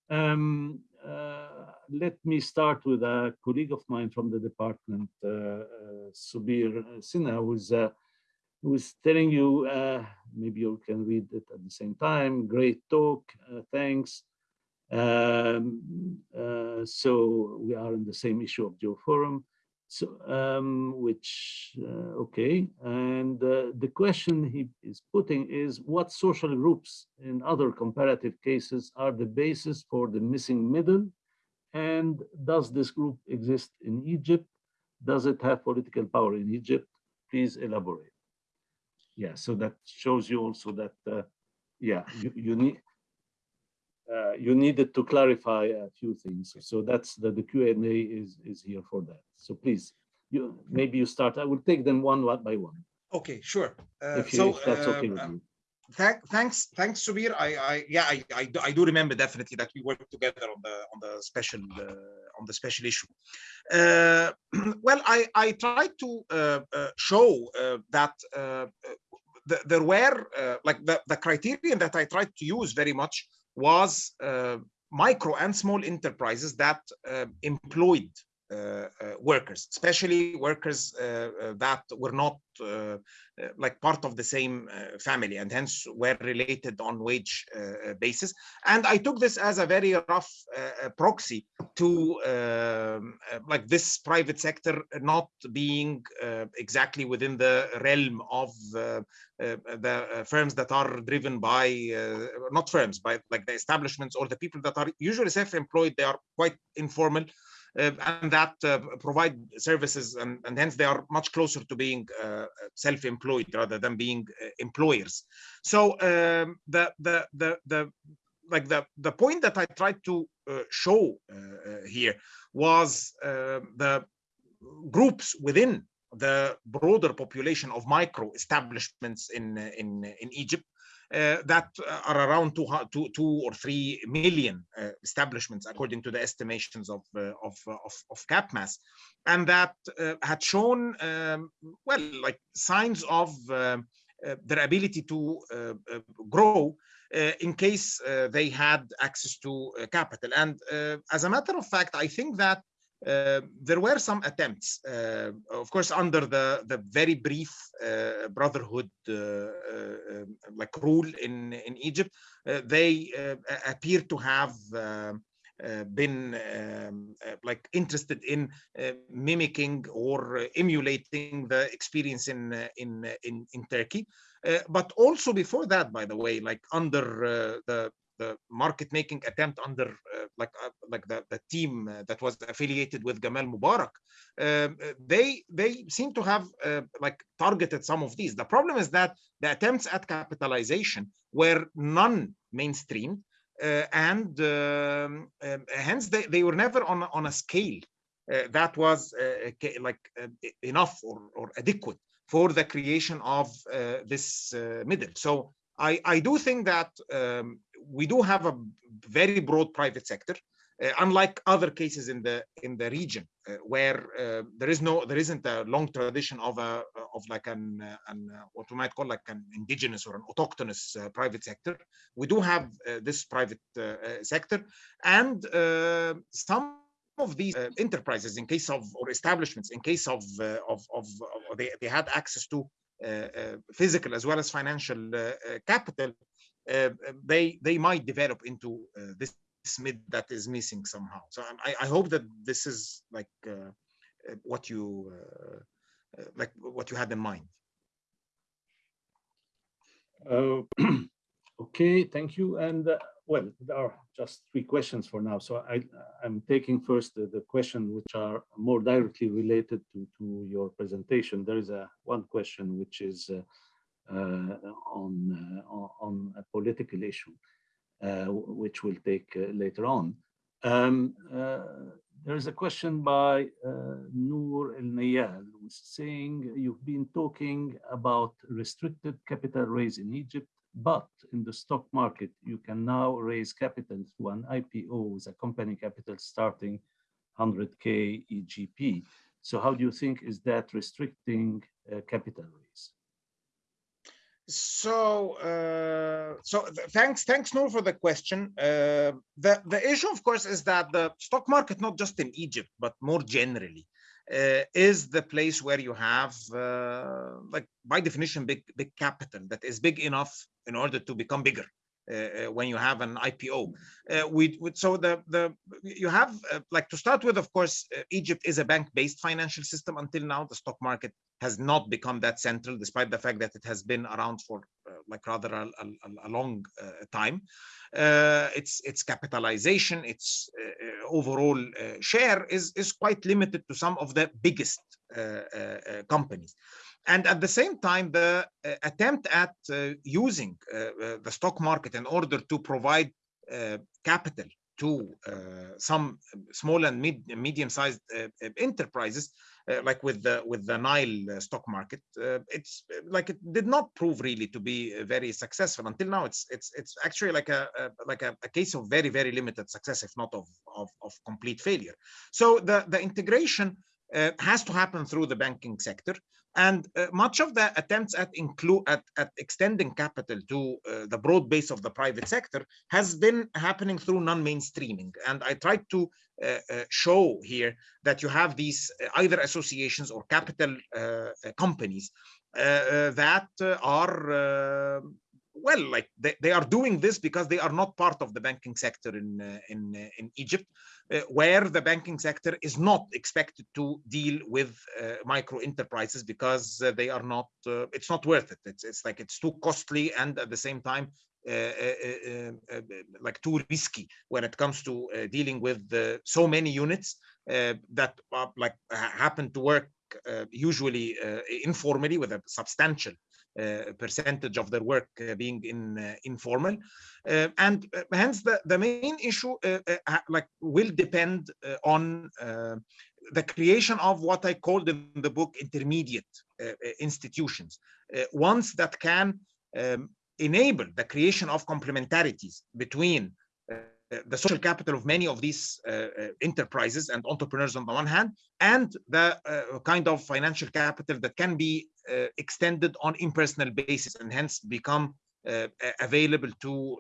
Um, uh, let me start with a colleague of mine from the department, uh, uh, Subir Sinha, who's uh, was telling you, maybe you can read it at the same time. Great talk, thanks. Um, so we are in the same issue of GeoForum. So, um, which, uh, okay. And uh, the question he is putting is what social groups in other comparative cases are the basis for the missing middle? And does this group exist in Egypt? Does it have political power in Egypt? Please elaborate. Yeah, so that shows you also that, uh, yeah, you, you need, uh, you needed to clarify a few things. So that's the, the Q&A is, is here for that. So please, you maybe you start. I will take them one, one by one. Okay, sure. Uh, if, you, so, that's okay with uh, you. Thank, thanks, thanks, Subir. I, I, yeah, I, I, do, I do remember definitely that we worked together on the on the special uh, on the special issue. Uh, well, I I tried to uh, show that the, there were like the the criterion that I tried to use very much was uh, micro and small enterprises that uh, employed Uh, uh, workers, especially workers uh, that were not like part of the same family and hence were related on wage basis. And I took this as a very rough proxy to um, like this private sector not being exactly within the realm of the firms that are driven by not firms by like the establishments or the people that are usually self-employed they are quite informal uh, and that uh, provide services and, and, hence they are much closer to being uh, self-employed rather than being employers. So um, the, the, the, the, like the, the point that I tried to show here was the groups within the broader population of micro establishments in in in Egypt uh, that are around two, two, two or three million uh, establishments, according to the estimations of, uh, of, of, of CAPMAS, and that had shown, um, well, like signs of their ability to grow uh, in case uh, they had access to uh, capital. And as a matter of fact, I think that uh, there were some attempts, uh, of course, under the, the very brief uh, brotherhood like rule in, in Egypt, they appear to have uh, been um, uh, like interested in uh, mimicking or emulating the experience in in in, in Turkey, but also before that, by the way, like under the the market making attempt under uh, like uh, like the, the team uh, that was affiliated with Gamal Mubarak um, they they seem to have uh, like targeted some of these. The problem is that the attempts at capitalization were non mainstream uh, and um, um, hence they, they were never on on a scale uh, that was like enough or, or adequate for the creation of this middle. So I, I do think that um, we do have a very broad private sector, uh, unlike other cases in the in the region uh, where uh, there is no there isn't a long tradition of a of like an, uh, an uh, what we might call like an indigenous or an autochthonous uh, private sector. We do have this private sector, and some of these enterprises, in case of or establishments, in case of of, of, of they, they had access to uh, uh, Uh, uh, physical as well as financial uh, uh capital, they they might develop into this mid that is missing somehow. So I, I hope that this is like what you like what you had in mind. Uh, okay, thank you. And uh, well, there are just three questions for now. So I, I'm taking first the, the question which are more directly related to, to your presentation. There is a one question which is uh, uh, on, uh, on a political issue, uh, which we'll take uh, later on. Um, uh, there is a question by Noor El Nayal saying you've been talking about restricted capital raise in Egypt but in the stock market, you can now raise capital through an IPO with a company capital starting 100K EGP. So how do you think is that restricting uh, capital raise? So, uh, so thanks, thanks, Noor, for the question. Uh, the the issue, of course, is that the stock market, not just in Egypt, but more generally, uh, is the place where you have, uh, like by definition, big big capital that is big enough in order to become bigger. Uh, uh when you have an IPO, uh, we, so the the you have uh, like to start with. Of course, Egypt is a bank-based financial system until now. The stock market has not become that central, despite the fact that it has been around for like rather a, a, a long time. Uh, its its capitalization, its uh, overall uh, share is is quite limited to some of the biggest companies. And at the same time, the attempt at using the stock market in order to provide capital to uh, some small and mid, medium-sized uh, enterprises uh, like with the with the Nile uh, stock market, uh, it's like it did not prove really to be very successful until now. It's it's it's actually like a, a like a, a, case of very very limited success, if not of of, of complete failure. So the the integration uh, has to happen through the banking sector. And uh, much of the attempts at include at, at extending capital to uh, the broad base of the private sector has been happening through non-mainstreaming. And I tried to uh, uh, show here that you have these uh, either associations or capital companies that are well like they, they are doing this because they are not part of the banking sector in uh, in uh, in Egypt uh, where the banking sector is not expected to deal with micro enterprises because they are not it's not worth it. It's it's like it's too costly and at the same time uh, uh, uh, like too risky when it comes to dealing with so many units that like happen to work usually informally with a substantial uh, Uh, percentage of their work uh, being in uh, informal. Uh, and uh, hence the the main issue like will depend on the creation of what I called in the book intermediate institutions. Ones that can um, enable the creation of complementarities between uh, the social capital of many of these uh, uh, enterprises and entrepreneurs on the one hand, and the kind of financial capital that can be extended on impersonal basis and hence become available to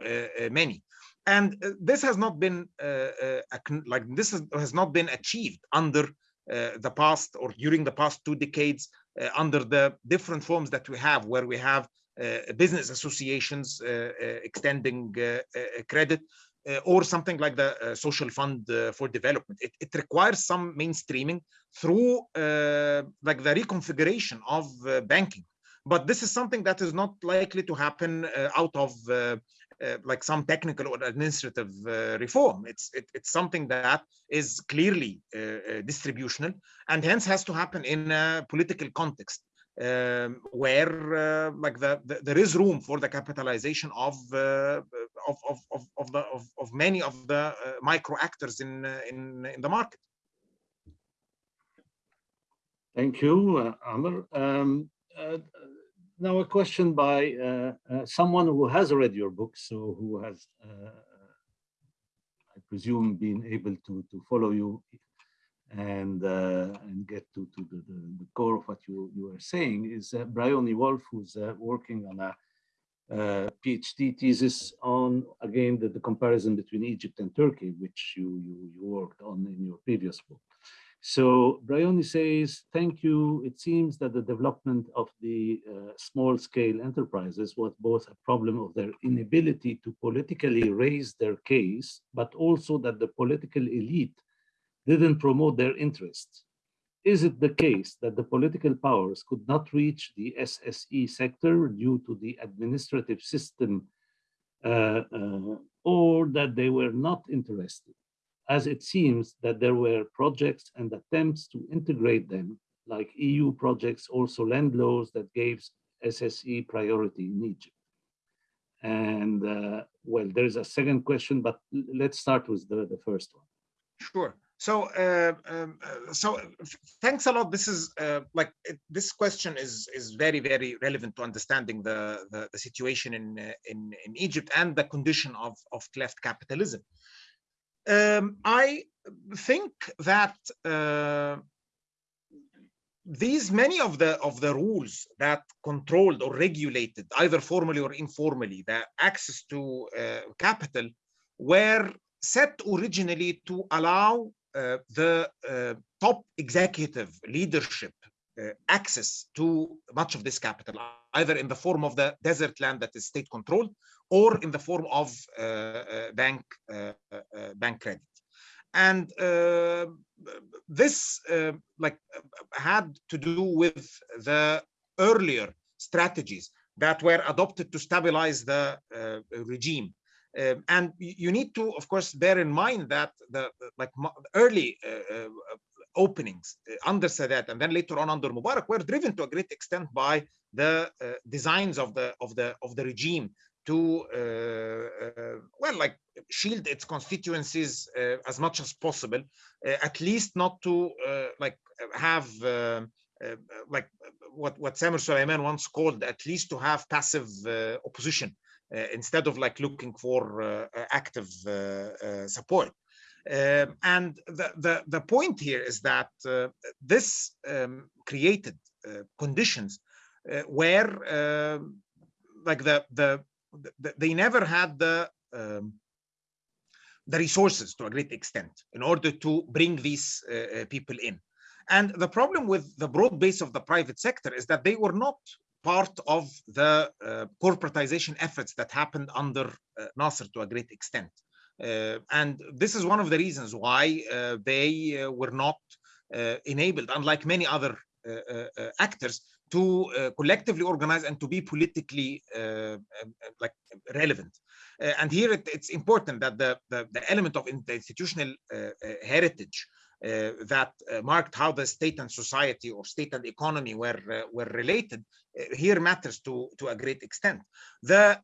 many. And uh, this has not been uh, uh, like this has, has, not been achieved under the past or during the past two decades under the different forms that we have where we have uh, business associations uh, uh, extending credit or something like the social fund for development. It, it, requires some mainstreaming through like the reconfiguration of banking. But this is something that is not likely to happen out of uh, like some technical or administrative uh, reform. It's it, it's something that is clearly uh, distributional and hence has to happen in a political context um, where uh, like the, the, there is room for the capitalization of uh, of, of, of, of, the of, of many of the uh, micro actors in in in the market. Thank you, uh, Amr. Um, uh, now a question by uh, uh, someone who has read your book, so who has, I presume, been able to to follow you and uh, and get to, to the, the, core of what you, you were saying is uh, Bryony Wolf, who's uh, working on a uh, PhD thesis on, again, the, the comparison between Egypt and Turkey, which you, you, you worked on in your previous book. So Bryony says, thank you. It seems that the development of the uh, small scale enterprises was both a problem of their inability to politically raise their case, but also that the political elite didn't promote their interests. Is it the case that the political powers could not reach the SSE sector due to the administrative system uh, uh, or that they were not interested? As it seems that there were projects and attempts to integrate them, like EU projects, also land laws that gave SSE priority in Egypt. And uh, well, there's a second question, but let's start with the, the first one. Sure. So, uh, um, uh, so thanks a lot. This is uh, like it, this question is is very very relevant to understanding the the, the situation in, uh, in in Egypt and the condition of of cleft capitalism. Um, I think that uh, these many of the of the rules that controlled or regulated either formally or informally the access to uh, capital were set originally to allow Uh, the uh, top executive leadership uh, access to much of this capital, either in the form of the desert land that is state controlled or in the form of bank bank credit. And uh, this uh, like had to do with the earlier strategies that were adopted to stabilize the uh, regime um, and you need to of course bear in mind that the like early uh, uh, openings uh, under Sadat and then later on under Mubarak were driven to a great extent by the designs of the of the of the regime to uh, uh, well like shield its constituencies uh, as much as possible at least not to like have like what what Samer Soliman once called at least to have passive opposition instead of like looking for active support um, and the, the, the point here is that uh, this um, created uh, conditions uh, where um, like the, the they never had the um, the resources to a great extent in order to bring these uh, uh, people in. And the problem with the broad base of the private sector is that they were not part of the uh, corporatization efforts that happened under uh, Nasser to a great extent. Uh, and this is one of the reasons why uh, they were not enabled, unlike many other actors, to uh, collectively organize and to be politically uh, um, uh, like relevant. and here it, it's important that the, the, the element of the institutional heritage uh, that uh, marked how the state and society or state and economy were uh, were related here matters to to a great extent. The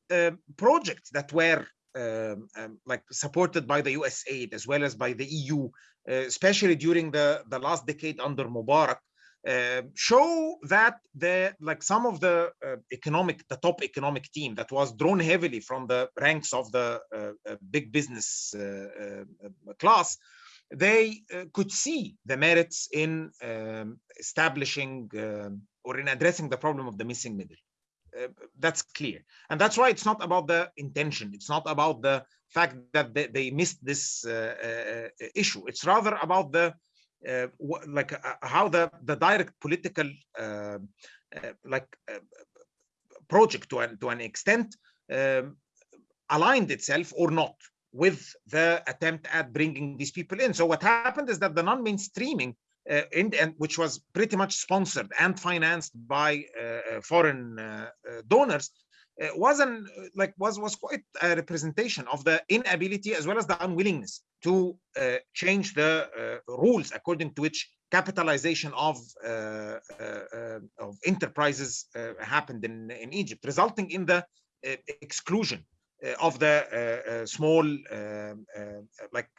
projects that were um, um, like supported by the US aid as well as by the EU especially during the the last decade under Mubarak uh, show that the like some of the uh, economic the top economic team that was drawn heavily from the ranks of the uh, uh big business uh, class they could see the merits in um, establishing or in addressing the problem of the missing middle. That's clear. And that's why it's not about the intention. It's not about the fact that they, they missed this issue. It's rather about the uh, like uh, how the the direct political uh, like project to an to an extent um, aligned itself or not with the attempt at bringing these people in. So what happened is that the non-mainstreaming uh, in, and which was pretty much sponsored and financed by uh, uh foreign uh, uh donors uh, wasn't like was was quite a representation of the inability as well as the unwillingness to uh, change the uh, rules according to which capitalization of uh, of enterprises happened in in Egypt, resulting in the exclusion of the small like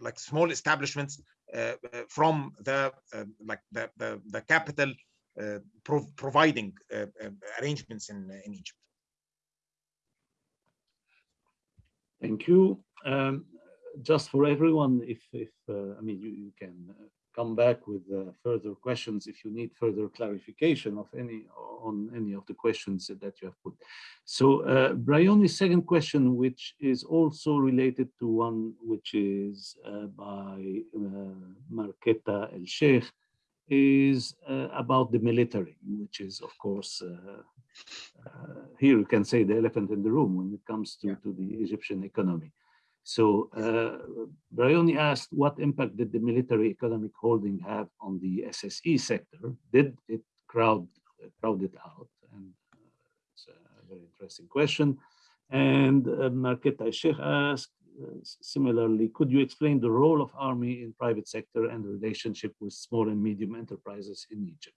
like small establishments from the like the, the the capital uh, pro providing uh, uh, arrangements in, in Egypt. Thank you. Um, just for everyone, if, if I mean, you, you can come back with uh, further questions if you need further clarification of any on any of the questions that you have put. So uh, Bryony's second question, which is also related to one which is uh, by uh, Marketa El Sheikh, is uh, about the military, which is, of course, uh, uh, here you can say the elephant in the room when it comes to, yeah. to the Egyptian economy. So uh, asked, what impact did the military economic holding have on the SSE sector? Did it crowd, crowd it out? And uh, it's a very interesting question. And uh, Marketa Sheikh asked, similarly, could you explain the role of army in private sector and the relationship with small and medium enterprises in Egypt?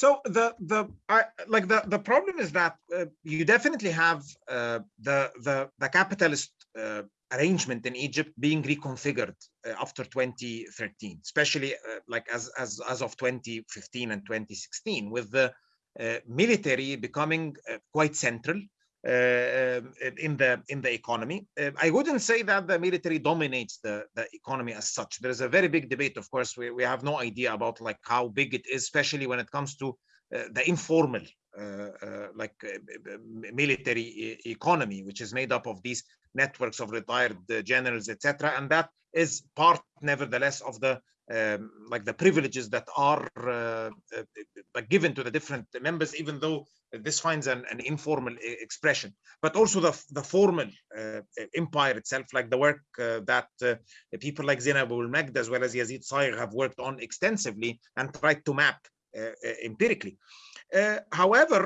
So the the I, like the the problem is that uh, you definitely have uh, the the the capitalist uh, arrangement in Egypt being reconfigured uh, after 2013, especially uh, like as as as of 2015 and 2016, with the uh, military becoming quite central Uh, um, in the in the economy. Uh, I wouldn't say that the military dominates the the economy as such. There is a very big debate. Of course, we we have no idea about like how big it is, especially when it comes to uh, the informal uh, uh, like military economy, which is made up of these networks of retired generals, etc. And that is part, nevertheless, of the um, like the privileges that are uh, uh, given to the different members, even though this finds an, an informal expression, but also the, the formal uh, empire itself, like the work uh, that uh, people like Zainab Abul-Magd as well as Yezid Sayigh have worked on extensively and tried to map uh, empirically. however,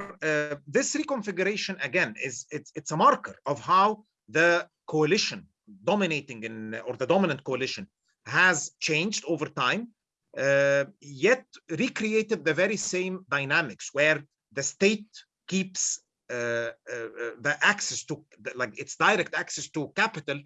this reconfiguration again is it's, it's a marker of how the coalition dominating in or the dominant coalition has changed over time, uh, yet recreated the very same dynamics where the state keeps uh, uh, the access to, like its direct access to capital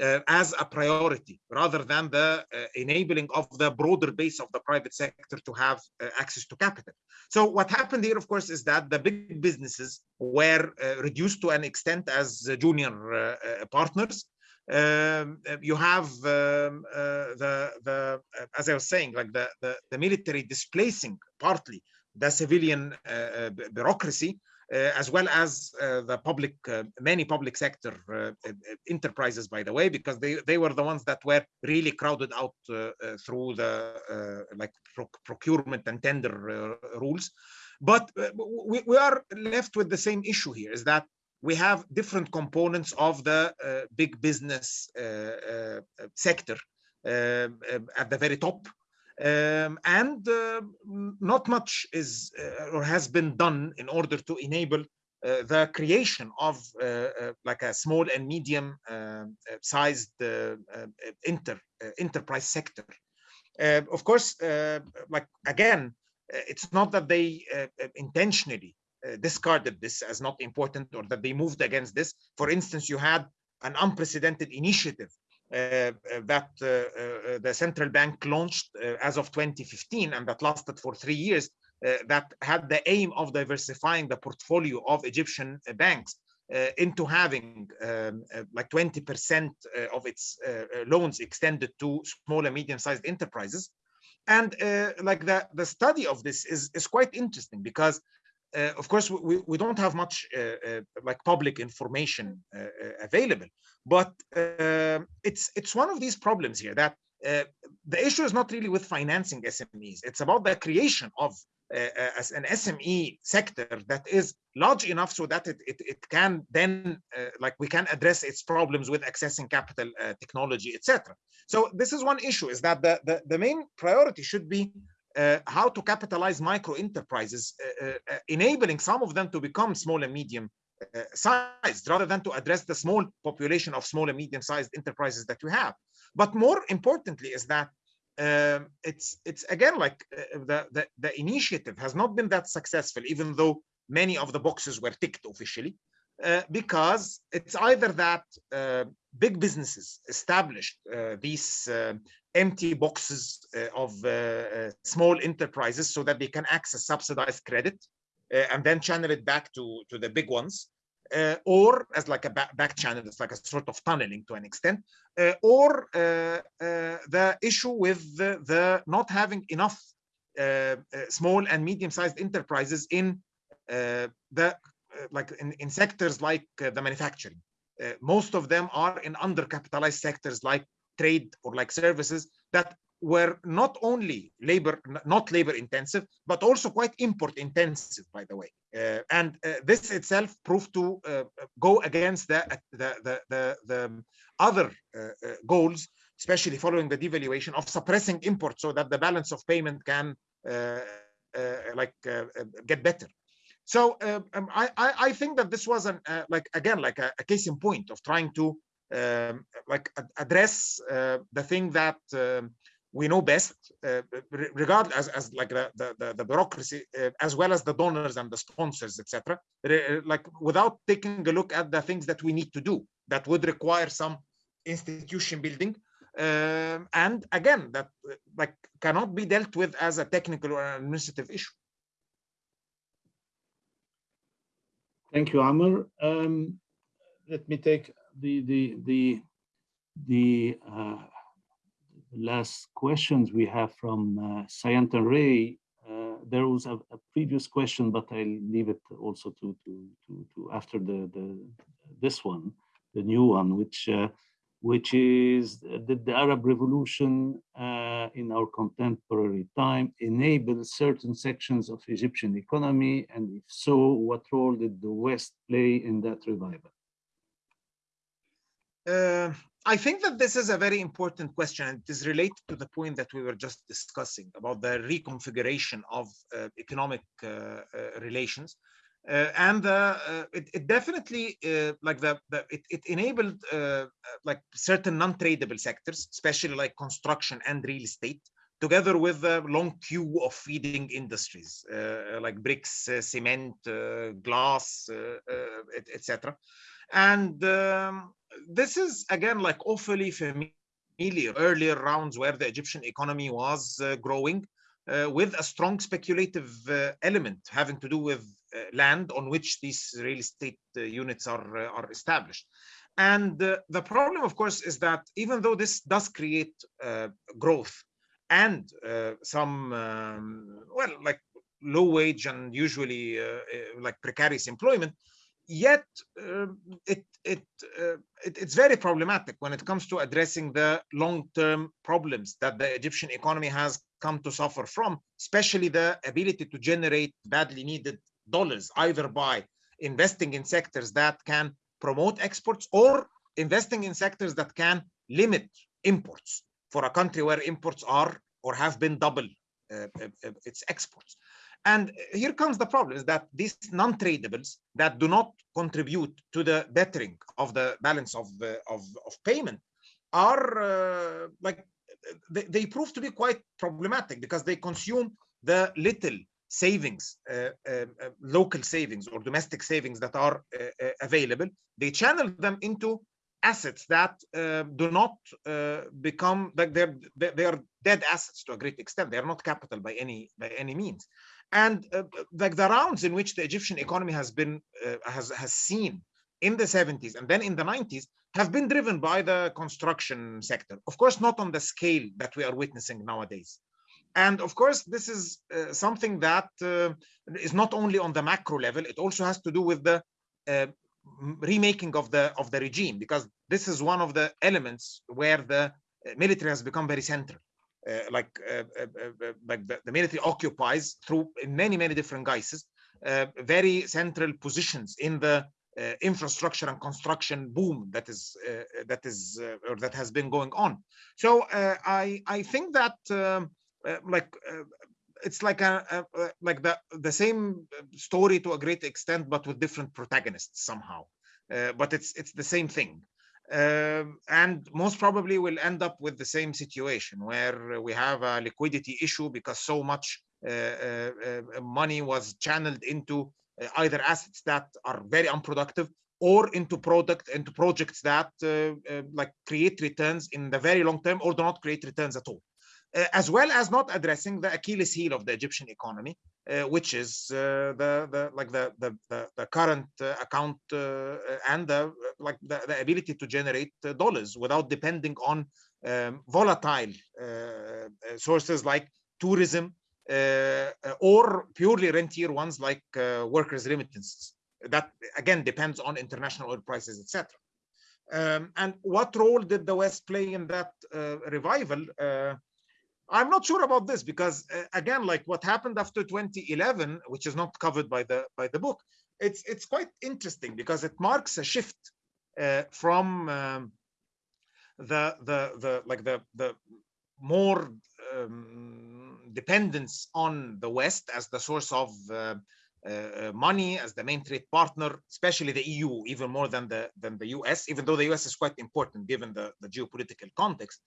uh, as a priority rather than the uh, enabling of the broader base of the private sector to have uh, access to capital. So what happened here, of course, is that the big businesses were reduced to an extent as junior partners um, uh, you have um, uh, the the uh, as I was saying, like the, the, the military displacing partly the civilian uh, uh bureaucracy, as well as the public, many public sector enterprises, by the way, because they they were the ones that were really crowded out through the like pro procurement and tender rules. But we, we are left with the same issue here: is that we have different components of the uh, big business uh, uh, sector um, um, at the very top. Um, and not much is or has been done in order to enable uh, the creation of uh, uh, like a small and medium sized inter enterprise sector. of course, like again, it's not that they intentionally uh, discarded this as not important or that they moved against this. For instance, you had an unprecedented initiative uh, uh that uh, uh, the central bank launched as of 2015 and that lasted for three years that had the aim of diversifying the portfolio of Egyptian banks into having um, like 20% of its loans extended to small and medium-sized enterprises and uh, like the the study of this is is quite interesting because uh, of course, we, we don't have much uh, uh, like public information available, but it's it's one of these problems here that the issue is not really with financing SMEs. It's about the creation of uh, as an SME sector that is large enough so that it, it, it can then, uh, like we can address its problems with accessing capital, uh, technology, etc. So this is one issue, is that the, the, the main priority should be uh, how to capitalize micro enterprises, uh, uh, enabling some of them to become small and medium uh, sized rather than to address the small population of small and medium sized enterprises that we have. But more importantly is that um, it's it's again like uh, the, the, the initiative has not been that successful, even though many of the boxes were ticked officially. Uh, because it's either that uh, big businesses established uh, these uh, empty boxes uh, of small enterprises so that they can access subsidized credit and then channel it back to, to the big ones. or as like a back, back, channel, it's like a sort of tunneling to an extent, or the issue with the, the, not having enough small and medium-sized enterprises in the uh, like in, in sectors like uh, the manufacturing. Uh, most of them are in undercapitalized sectors like trade or like services that were not only labor not labor intensive but also quite import intensive by the way uh, and uh, this itself proved to uh, go against the the the the, the other goals especially following the devaluation of suppressing imports so that the balance of payment can like get better so um, um I, I think that this was an uh, like again like a, a, case in point of trying to um, like address uh, the thing that um, we know best, uh, regard as, as like the, the, the bureaucracy, uh, as well as the donors and the sponsors, etc. Like without taking a look at the things that we need to do that would require some institution building. Um, and again, that uh, like cannot be dealt with as a technical or administrative issue. Thank you, Amr. Um, let me take the the the the uh, last questions we have from uh, Sayantan Ray. Uh, there was a, a, previous question, but I'll leave it also to to to, to after the the this one, the new one, which uh, which is that the Arab Revolution uh, in our contemporary time enabled certain sections of Egyptian economy, and if so, what role did the West play in that revival? Uh, I think that this is a very important question and it is related to the point that we were just discussing about the reconfiguration of uh, economic uh, uh, relations. Uh, and uh, it, it, definitely like the, the it, it, enabled like certain non-tradable sectors, especially like construction and real estate, together with the long queue of feeding industries like bricks, cement, glass, etc. And um, this is again like awfully familiar earlier rounds where the Egyptian economy was uh, growing uh, with a strong speculative uh, element having to do with uh, land on which these real estate uh, units are uh, are established. And the problem, of course, is that even though this does create growth and some, um, well, like low wage and usually like precarious employment, yet uh, it, it, uh, it, it's very problematic when it comes to addressing the long-term problems that the Egyptian economy has come to suffer from, especially the ability to generate badly needed dollars, either by investing in sectors that can promote exports or investing in sectors that can limit imports for a country where imports are or have been double uh, uh, uh its exports. And here comes the problem is that these non-tradables that do not contribute to the bettering of the balance of, uh, of, of, payment are uh, like, they, they, prove to be quite problematic because they consume the little savings, uh, uh, uh local savings or domestic savings that are uh, available. They channel them into assets that do not become like they're they are dead assets to a great extent. They are not capital by any by any means and uh, like the rounds in which the Egyptian economy has been uh, has has seen in the 70s and then in the 90s have been driven by the construction sector. Of course, not on the scale that we are witnessing nowadays. And of course, this is uh, something that uh, is not only on the macro level, it also has to do with the uh, remaking of the of the regime, because this is one of the elements where the uh, military has become very central. Uh, like uh, like the, the, military occupies through many many different guises very central positions in the infrastructure and construction boom that is that is or that has been going on. So I I think that um, like it's like a, a, like the the same story to a great extent but with different protagonists somehow. Uh, but it's it's the same thing. Um, and most probably we'll end up with the same situation where we have a liquidity issue because so much uh, uh, uh money was channeled into uh, either assets that are very unproductive or into product into projects that uh, like create returns in the very long term or do not create returns at all. uh, as well as not addressing the Achilles heel of the Egyptian economy, uh, which is uh, the, the like the the the, current uh, account uh, and the like the, the ability to generate uh, dollars without depending on um, volatile sources like tourism or purely rentier ones like workers' remittances. That again depends on international oil prices, etc. Um, and what role did the West play in that revival? I'm not sure about this because uh, again, like what happened after 2011, which is not covered by the by the book, it's it's quite interesting because it marks a shift uh, from um, the the the like the the more um, dependence on the West as the source of uh, uh, money as the main trade partner, especially the EU, even more than the than the US, even though the US is quite important given the, the geopolitical context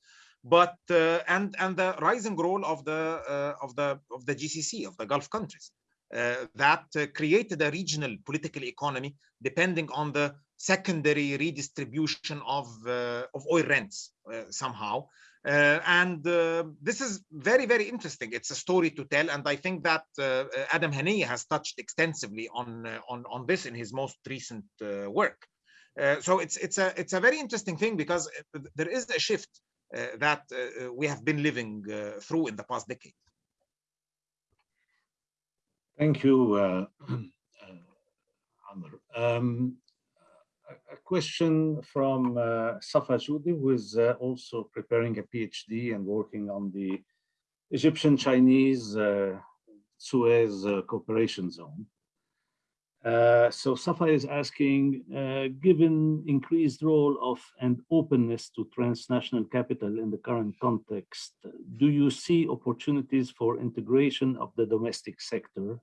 but uh, and and the rising role of the uh, of the of the GCC of the Gulf countries uh, that created a regional political economy depending on the secondary redistribution of of oil rents somehow uh, and uh, this is very, very interesting. It's a story to tell, and I think that uh, Adam Hanieh has touched extensively on on on this in his most recent work. so it's it's a it's a very interesting thing because there is a shift uh, that uh, uh, we have been living through in the past decade. Thank you, uh, uh, Amr. Um, a question from uh, Safa Joudi, who is uh, also preparing a PhD and working on the Egyptian-Chinese uh, Suez uh, cooperation zone. Uh, so Safa is asking, uh, given increased role of and openness to transnational capital in the current context, do you see opportunities for integration of the domestic sector?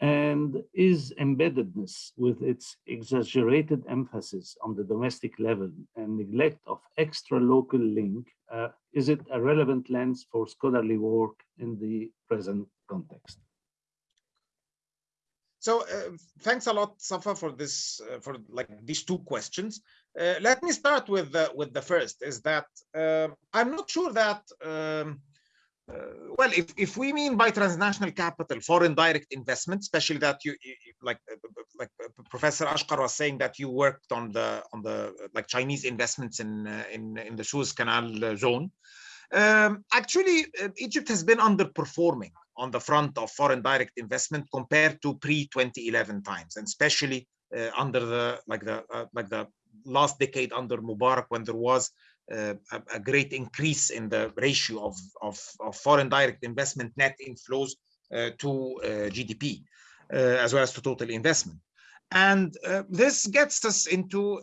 And is embeddedness with its exaggerated emphasis on the domestic level and neglect of extra local link, uh, is it a relevant lens for scholarly work in the present context? So uh, thanks a lot, Safa, for this, uh, for like these two questions. Uh, let me start with the, with the first. Is that uh, I'm not sure that um, uh, well, if, if we mean by transnational capital foreign direct investment, especially that you, you like like Professor Achcar was saying that you worked on the on the like Chinese investments in in in the Suez Canal zone. Um, actually, Egypt has been underperforming on the front of foreign direct investment compared to pre-2011 times, and especially uh, under the like the uh, like the last decade under Mubarak when there was uh, a, a, great increase in the ratio of, of, of foreign direct investment net inflows uh, to uh, GDP, uh, as well as to total investment. And this gets us into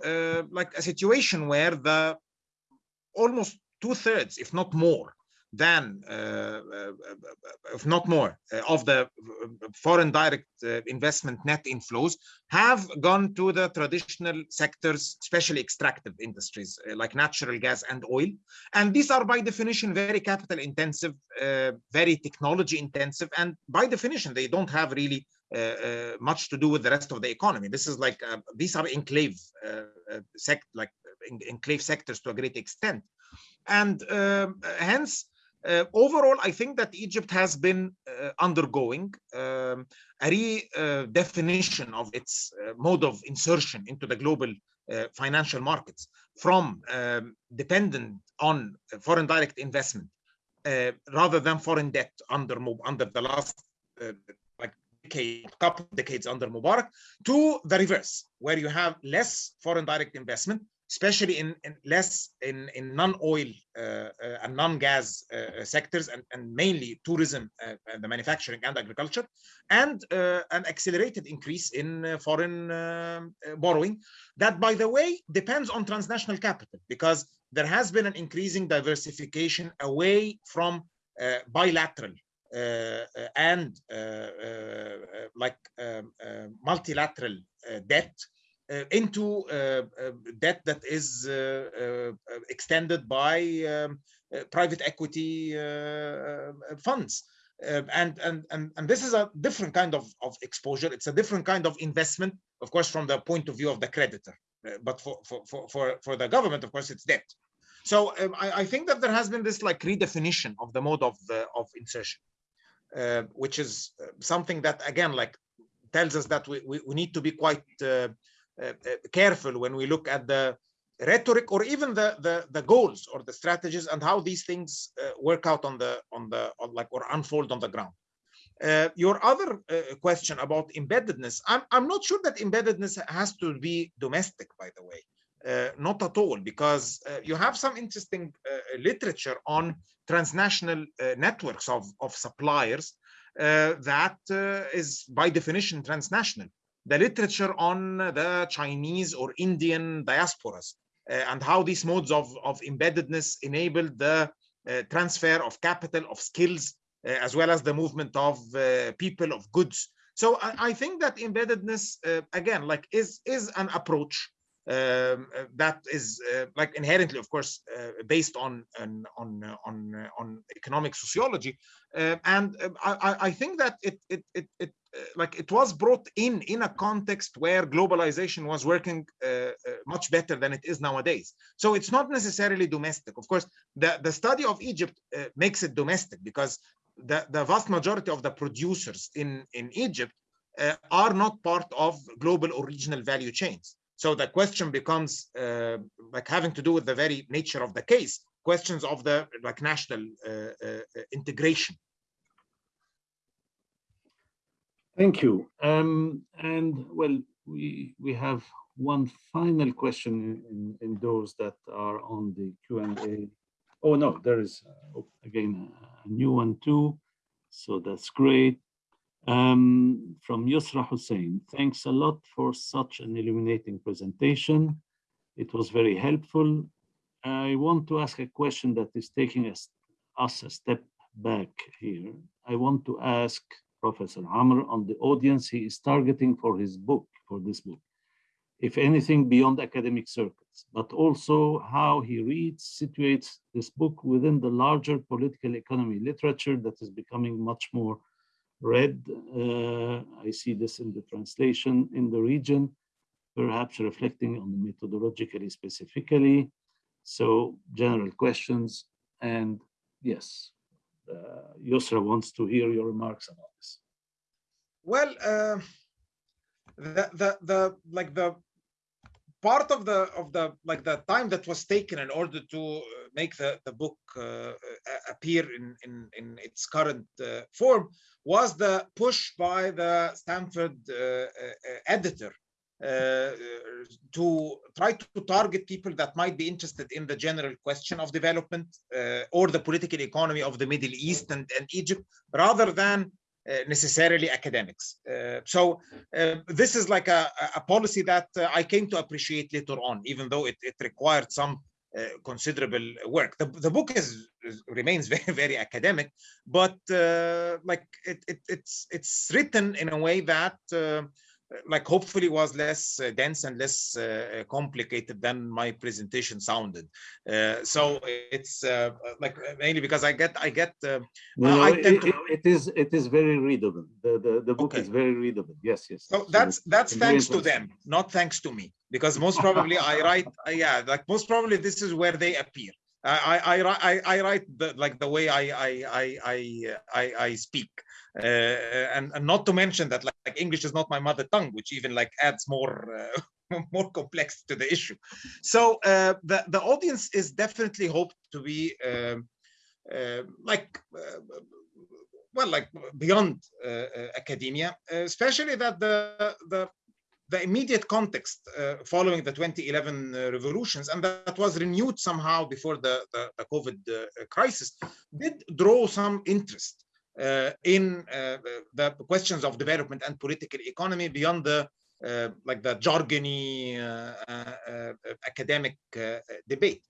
like a situation where the almost two thirds, if not more, than, uh, uh, if not more, uh, of the foreign direct investment net inflows have gone to the traditional sectors, especially extractive industries like natural gas and oil. And these are by definition very capital intensive, very technology intensive, and by definition, they don't have really uh, uh, much to do with the rest of the economy. This is like uh, these are enclave sect like enclave sectors to a great extent, and um, hence uh, overall, I think that Egypt has been uh, undergoing um, a redefinition of its uh, mode of insertion into the global uh, financial markets from um, dependent on foreign direct investment uh, rather than foreign debt under under the last uh, like decade, couple decades under Mubarak to the reverse, where you have less foreign direct investment especially in, in less in, in non-oil uh, uh, and non-gas uh, sectors and, and mainly tourism and the manufacturing and agriculture and an accelerated increase in foreign borrowing. That by the way depends on transnational capital because there has been an increasing diversification away from bilateral uh, and uh, uh, like um, multilateral debt into uh, uh, debt that is extended by um, private equity funds. and, and, and, and this is a different kind of, of exposure. It's a different kind of investment, of course, from the point of view of the creditor. but for, for, for, for the government, of course, it's debt. So um, I, I, think that there has been this like redefinition of the mode of of insertion, uh, which is something that again like tells us that we, we, we need to be quite uh, uh, uh, careful when we look at the rhetoric or even the, the the goals or the strategies and how these things uh, work out on the on the on like or unfold on the ground. Uh, your other uh, question about embeddedness i'm i'm not sure that embeddedness has to be domestic by the way. Uh, not at all because you have some interesting literature on transnational networks of of suppliers that is by definition transnational the literature on the Chinese or Indian diasporas uh, and how these modes of, of embeddedness enabled the uh, transfer of capital, of skills, uh, as well as the movement of people, of goods. So I, I think that embeddedness, again, like is, is an approach um, uh, that is uh, like inherently, of course, uh, based on on on on, on economic sociology, and I, I think that it it it, it like it was brought in in a context where globalization was working uh, uh, much better than it is nowadays. So it's not necessarily domestic. Of course the the study of egypt uh, makes it domestic because the the vast majority of the producers in in egypt are not part of global or regional value chains so the question becomes uh, like having to do with the very nature of the case, questions of the like national uh, uh, integration. Thank you. Um, and well, we we have one final question in, in those that are on the Q&A. Oh no, there is uh, again a new one too. So that's great. Um, from Yusra Hussein, thanks a lot for such an illuminating presentation. It was very helpful. I want to ask a question that is taking us, us a step back here. I want to ask Professor Amr on the audience he is targeting for his book, for this book, if anything beyond academic circles, but also how he reads, situates this book within the larger political economy literature that is becoming much more read. Uh, I see this in the translation in the region, perhaps reflecting on the methodologically specifically. So general questions and yes, uh, Yusra wants to hear your remarks about this. Well, uh, the, the, the, like the part of the, of the, like the time that was taken in order to make the, the book uh, appear in, in, in its current uh, form was the push by the Stanford uh, uh, editor uh, to try to target people that might be interested in the general question of development uh, or the political economy of the Middle East and, and Egypt, rather than uh, necessarily academics. so this is like a, a policy that I came to appreciate later on, even though it, it required some uh, considerable work. The, the book is, is, remains very very academic, but uh, like it, it, it's it's written in a way that uh, like hopefully was less uh, dense and less uh, complicated than my presentation sounded. Uh, so it's uh, like mainly because i get i get uh, no, no, it, to... it is it is very readable. The the, the book okay. is very readable. Yes yes. So that's that's thanks to them not thanks to me because most probably i write uh, yeah like most probably this is where they appear I, I, I, I write the, like the way I, I, I, I, I speak. Uh, and, and not to mention that like, like, English is not my mother tongue, which even like adds more uh, more complex to the issue. So uh, the the audience is definitely hoped to be um, uh, like uh, well like beyond uh, academia, especially that the the the immediate context uh, following the 2011 uh, revolutions, and that was renewed somehow before the, the, the COVID uh, crisis, did draw some interest uh, in uh, the questions of development and political economy beyond the uh, like the jargony academic debate.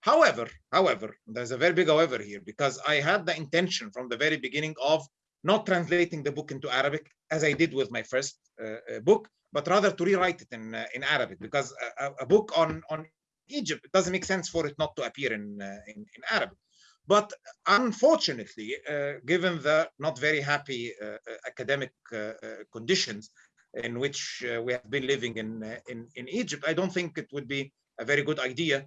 However, however, there's a very big however here because I had the intention from the very beginning of not translating the book into Arabic as I did with my first book, but rather to rewrite it in uh, in Arabic because a, a, book on on Egypt it doesn't make sense for it not to appear in uh, in, in Arabic. But unfortunately, uh, given the not very happy uh, uh academic uh, uh, conditions in which we have been living in, in, in Egypt, I don't think it would be a very good idea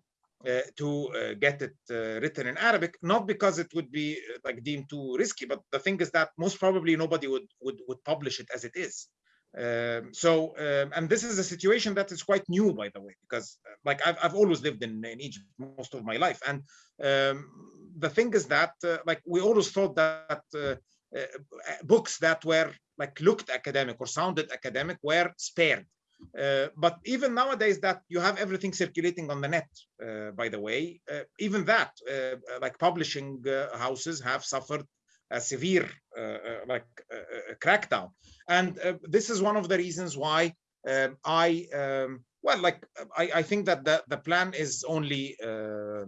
to get it written in Arabic, not because it would be like deemed too risky, but the thing is that most probably nobody would, would, would publish it as it is. Um, so, um, and this is a situation that is quite new, by the way, because uh, like I've, I've always lived in, in Egypt most of my life. And um, the thing is that uh, like we always thought that uh, uh, books that were like looked academic or sounded academic were spared. Uh, but even nowadays that you have everything circulating on the net, uh, by the way, even that like publishing houses have suffered a severe like crackdown. And this is one of the reasons why um, I, um, well, like I, I, think that the, the plan is only uh,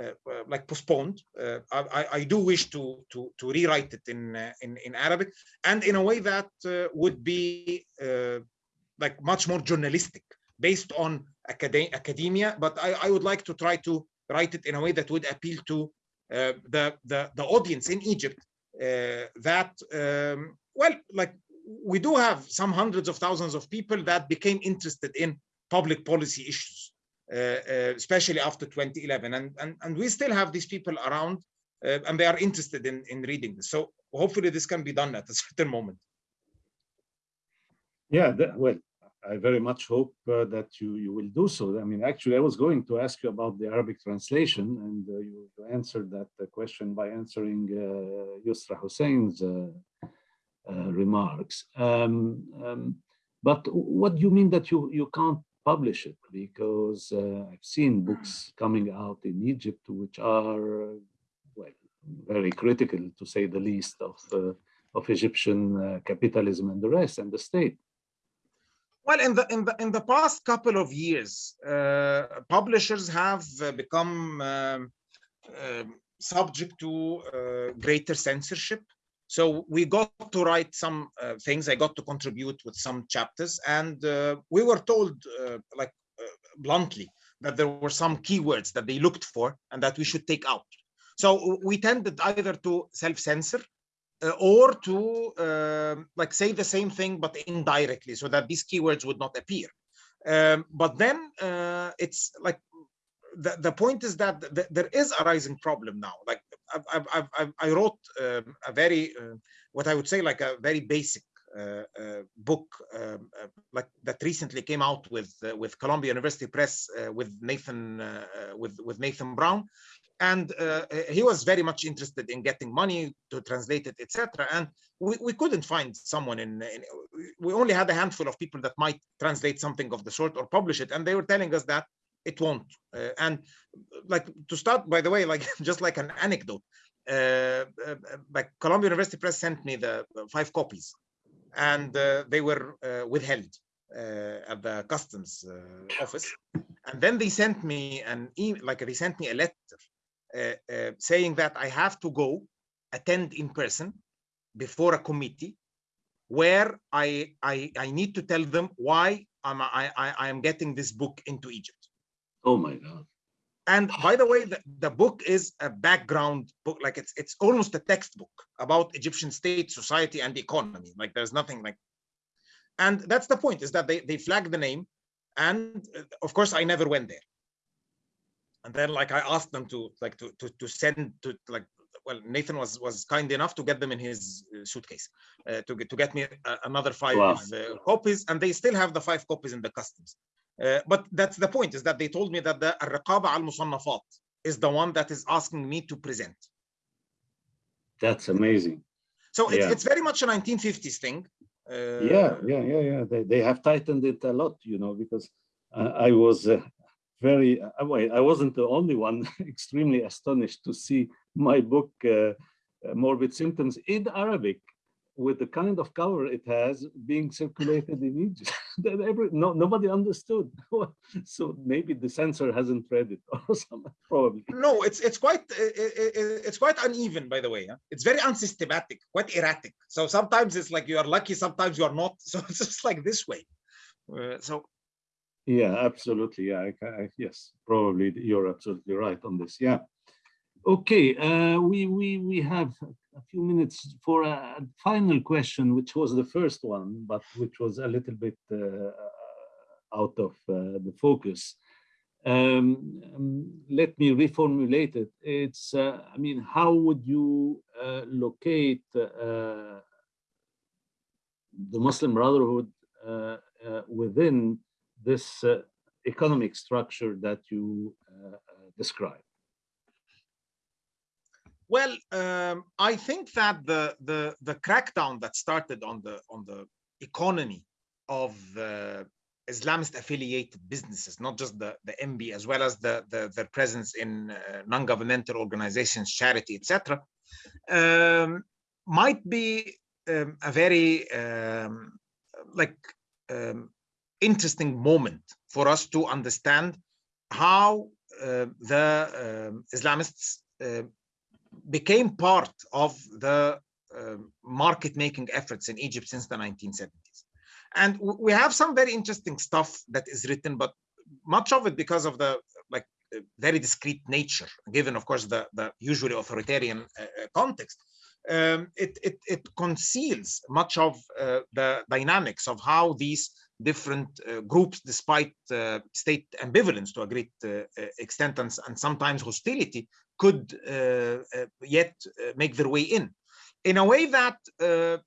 uh, like postponed. Uh, I, I, do wish to to to rewrite it in uh, in in Arabic and in a way that would be like much more journalistic, based on acad academia. But I, I would like to try to write it in a way that would appeal to the the the audience in Egypt. That um, well, like we do have some hundreds of thousands of people that became interested in public policy issues uh, uh, especially after 2011. And, and, and we still have these people around uh, and they are interested in, in reading this. So hopefully this can be done at a certain moment. Yeah, that, well, I very much hope uh, that you, you will do so. I mean, actually, I was going to ask you about the Arabic translation, and uh, you, you, answered that question by answering uh, Yusra Hussein's uh, remarks. Um, um, but what do you mean that you, you can't publish it? Because uh, I've seen books coming out in Egypt which are, well, very critical to say the least of, uh, of Egyptian uh, capitalism and the rest and the state. Well, in the in the in the past couple of years, uh, publishers have uh, become um, uh, subject to uh, greater censorship. So we got to write some uh, things. I got to contribute with some chapters, and uh, we were told, like bluntly, that there were some keywords that they looked for and that we should take out. So we tended either to self-censor or to uh, like say the same thing but indirectly so that these keywords would not appear. Um, but then uh, it's like the, the point is that th there is a rising problem now. Like i i i wrote um, a very uh, what i would say like a very basic uh, uh, book um, like that recently came out with with Columbia University Press with Nathan with with Nathan Brown and uh, he was very much interested in getting money to translate it, etc. And we, we couldn't find someone in, in, we only had a handful of people that might translate something of the sort or publish it, and they were telling us that it won't. Uh, and like to start, by the way, like just like an anecdote, uh, uh like Columbia University Press sent me the five copies, and uh, they were uh, withheld. at the customs office and then they sent me an email like they sent me a letter saying that I have to go attend in person before a committee where I, I, I need to tell them why I'm, I, I am getting this book into Egypt. Oh my God. And by the way, the, the book is a background book, like it's it's almost a textbook about Egyptian state, society, and economy. Like there's nothing like, and that's the point is that they they flag the name, and uh, of course I never went there and then like I asked them to like to to, to send to like well Nathan was was kind enough to get them in his uh, suitcase uh, to get to get me uh, another five wow. uh, copies and they still have the five copies in the customs uh, but that's the point is that they told me that the الرقابة al musannafat is the one that is asking me to present that's amazing so it's, yeah. it's very much a 1950s thing uh, yeah yeah yeah yeah they, they have tightened it a lot you know because I was very, uh, I wasn't the only one extremely astonished to see my book, uh, uh, Morbid Symptoms, in Arabic with the kind of cover it has being circulated in Egypt. that every, no, nobody understood. so maybe the censor hasn't read it or something, probably. No, it's it's quite it's quite uneven, by the way. Huh? It's very unsystematic, quite erratic. So sometimes it's like you are lucky, sometimes you are not. So it's just like this way. Uh, so yeah, absolutely. Yeah, I, I, yes, probably you're absolutely right on this. Yeah. Okay, uh, we we we have a few minutes for a final question, which was the first one, but which was a little bit uh, out of uh, the focus. Um, um, let me reformulate it. It's, uh, I mean, how would you uh, locate uh, the Muslim Brotherhood within this uh, economic structure that you uh, uh, describe? Well, um, I think that the, the the crackdown that started on the on the economy of uh, Islamist affiliated businesses, not just the, the MB, as well as the, the their presence in uh, non-governmental organizations, charity, etc., um, might be um, a very um, like um, interesting moment for us to understand how uh, the uh, Islamists uh, became part of the uh, market making efforts in Egypt since the 1970s. And we have some very interesting stuff that is written, but much of it because of the like uh, very discreet nature, given of course the, the usually authoritarian uh, context. Um, it, it, it, conceals much of the dynamics of how these different uh, groups despite uh, state ambivalence to a great uh, extent and, and, sometimes hostility could yet make their way in. In a way that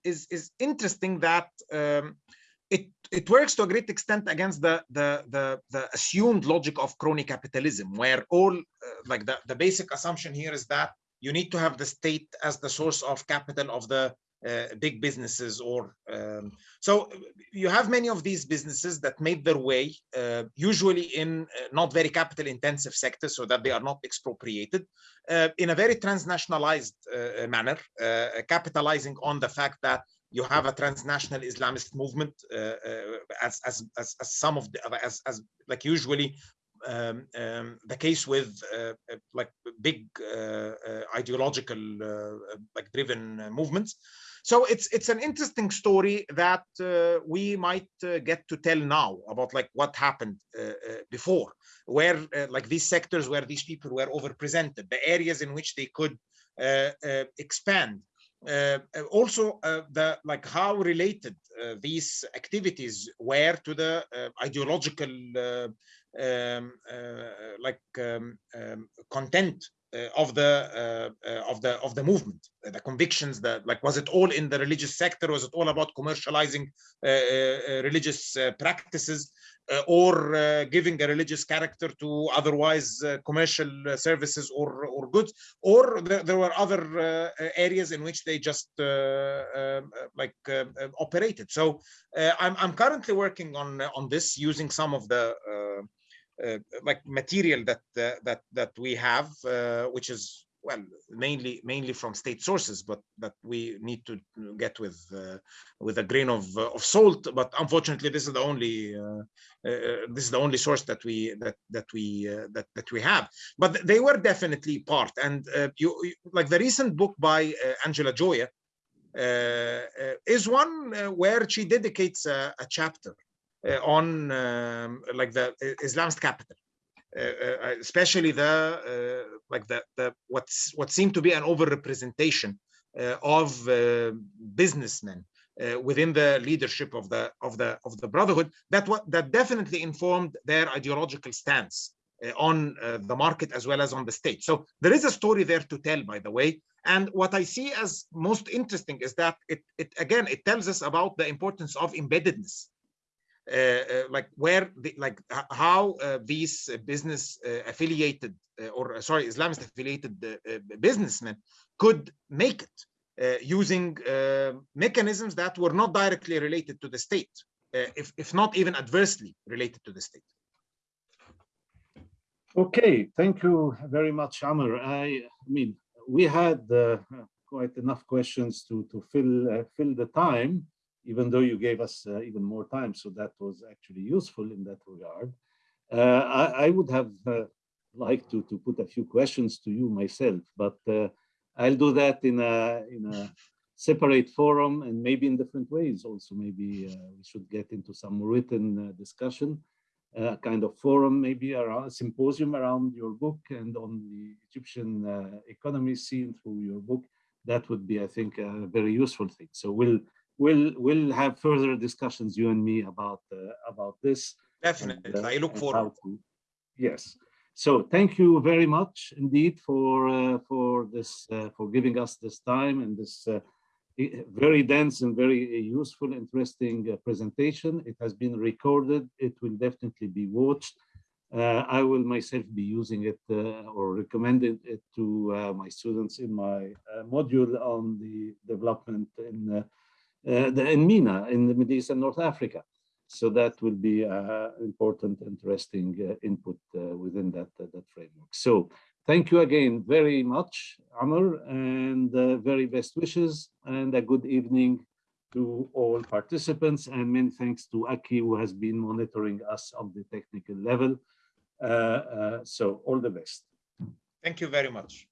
is is interesting that um, it it works to a great extent against the the the, the assumed logic of crony capitalism where all uh, like the, the basic assumption here is that you need to have the state as the source of capital of the uh, big businesses or um, so you have many of these businesses that made their way uh, usually in uh, not very capital intensive sectors so that they are not expropriated uh, in a very transnationalized uh, manner capitalizing on the fact that you have a transnational Islamist movement as, as, as, as some of the as, as like usually um, um, the case with uh, like big uh, uh, ideological like driven movements so it's it's an interesting story that uh, we might uh, get to tell now about like what happened uh, uh before where uh, like these sectors where these people were overrepresented the areas in which they could uh, expand. Also the like how related these activities were to the ideological um, like um, um, content Uh, of the uh, uh, of the of the movement uh, the convictions that like was it all in the religious sector? Was it all about commercializing uh, religious practices or giving a religious character to otherwise commercial services or or goods? Or there, there were other areas in which they just like operated. So I'm, I'm currently working on on this using some of the uh, like material that uh, that that we have, uh, which is well mainly mainly from state sources, but that we need to get with with a grain of of salt. But unfortunately, this is the only this is the only source that we that that we that that we have. But they were definitely part. And you like the recent book by Angela Joya. Uh, is one uh, where she dedicates a, a chapter uh, on um, like the uh, Islamist capital. Uh, especially the like the, the what's what seemed to be an overrepresentation of businessmen uh, within the leadership of the of the of the brotherhood that what that definitely informed their ideological stance uh, on uh, the market as well as on the state so there is a story there to tell by the way and what i see as most interesting is that it, it again it tells us about the importance of embeddedness uh, uh, Uh, uh, like where the, like how uh, these uh, business affiliated or sorry Islamist affiliated businessmen could make it using mechanisms that were not directly related to the state, if, if not even adversely related to the state. Okay, thank you very much, Amr. I, I mean, we had uh, quite enough questions to to fill uh, fill the time even though you gave us uh, even more time. So that was actually useful in that regard. Uh, I, I, would have uh, liked to, to put a few questions to you myself, but uh, I'll do that in a, in a separate forum and maybe in different ways also. Maybe uh, we should get into some written uh, discussion, kind of forum, maybe around a symposium around your book and on the Egyptian economy seen through your book. That would be, I think, a very useful thing. So we'll we'll we'll have further discussions you and me about uh, about this definitely. and, uh, i look forward. to, yes. So thank you very much indeed for uh, for this uh, for giving us this time and this uh, very dense and very useful interesting uh, presentation. It has been recorded. It will definitely be watched. I will myself be using it or recommending it to my students in my module on the development in uh, in MENA, in the Middle East and North Africa. So that will be uh, important, interesting uh, input within that, that framework. So thank you again very much, Amr, and very best wishes and a good evening to all participants and many thanks to Aki who has been monitoring us on the technical level. Uh, uh, so all the best. Thank you very much.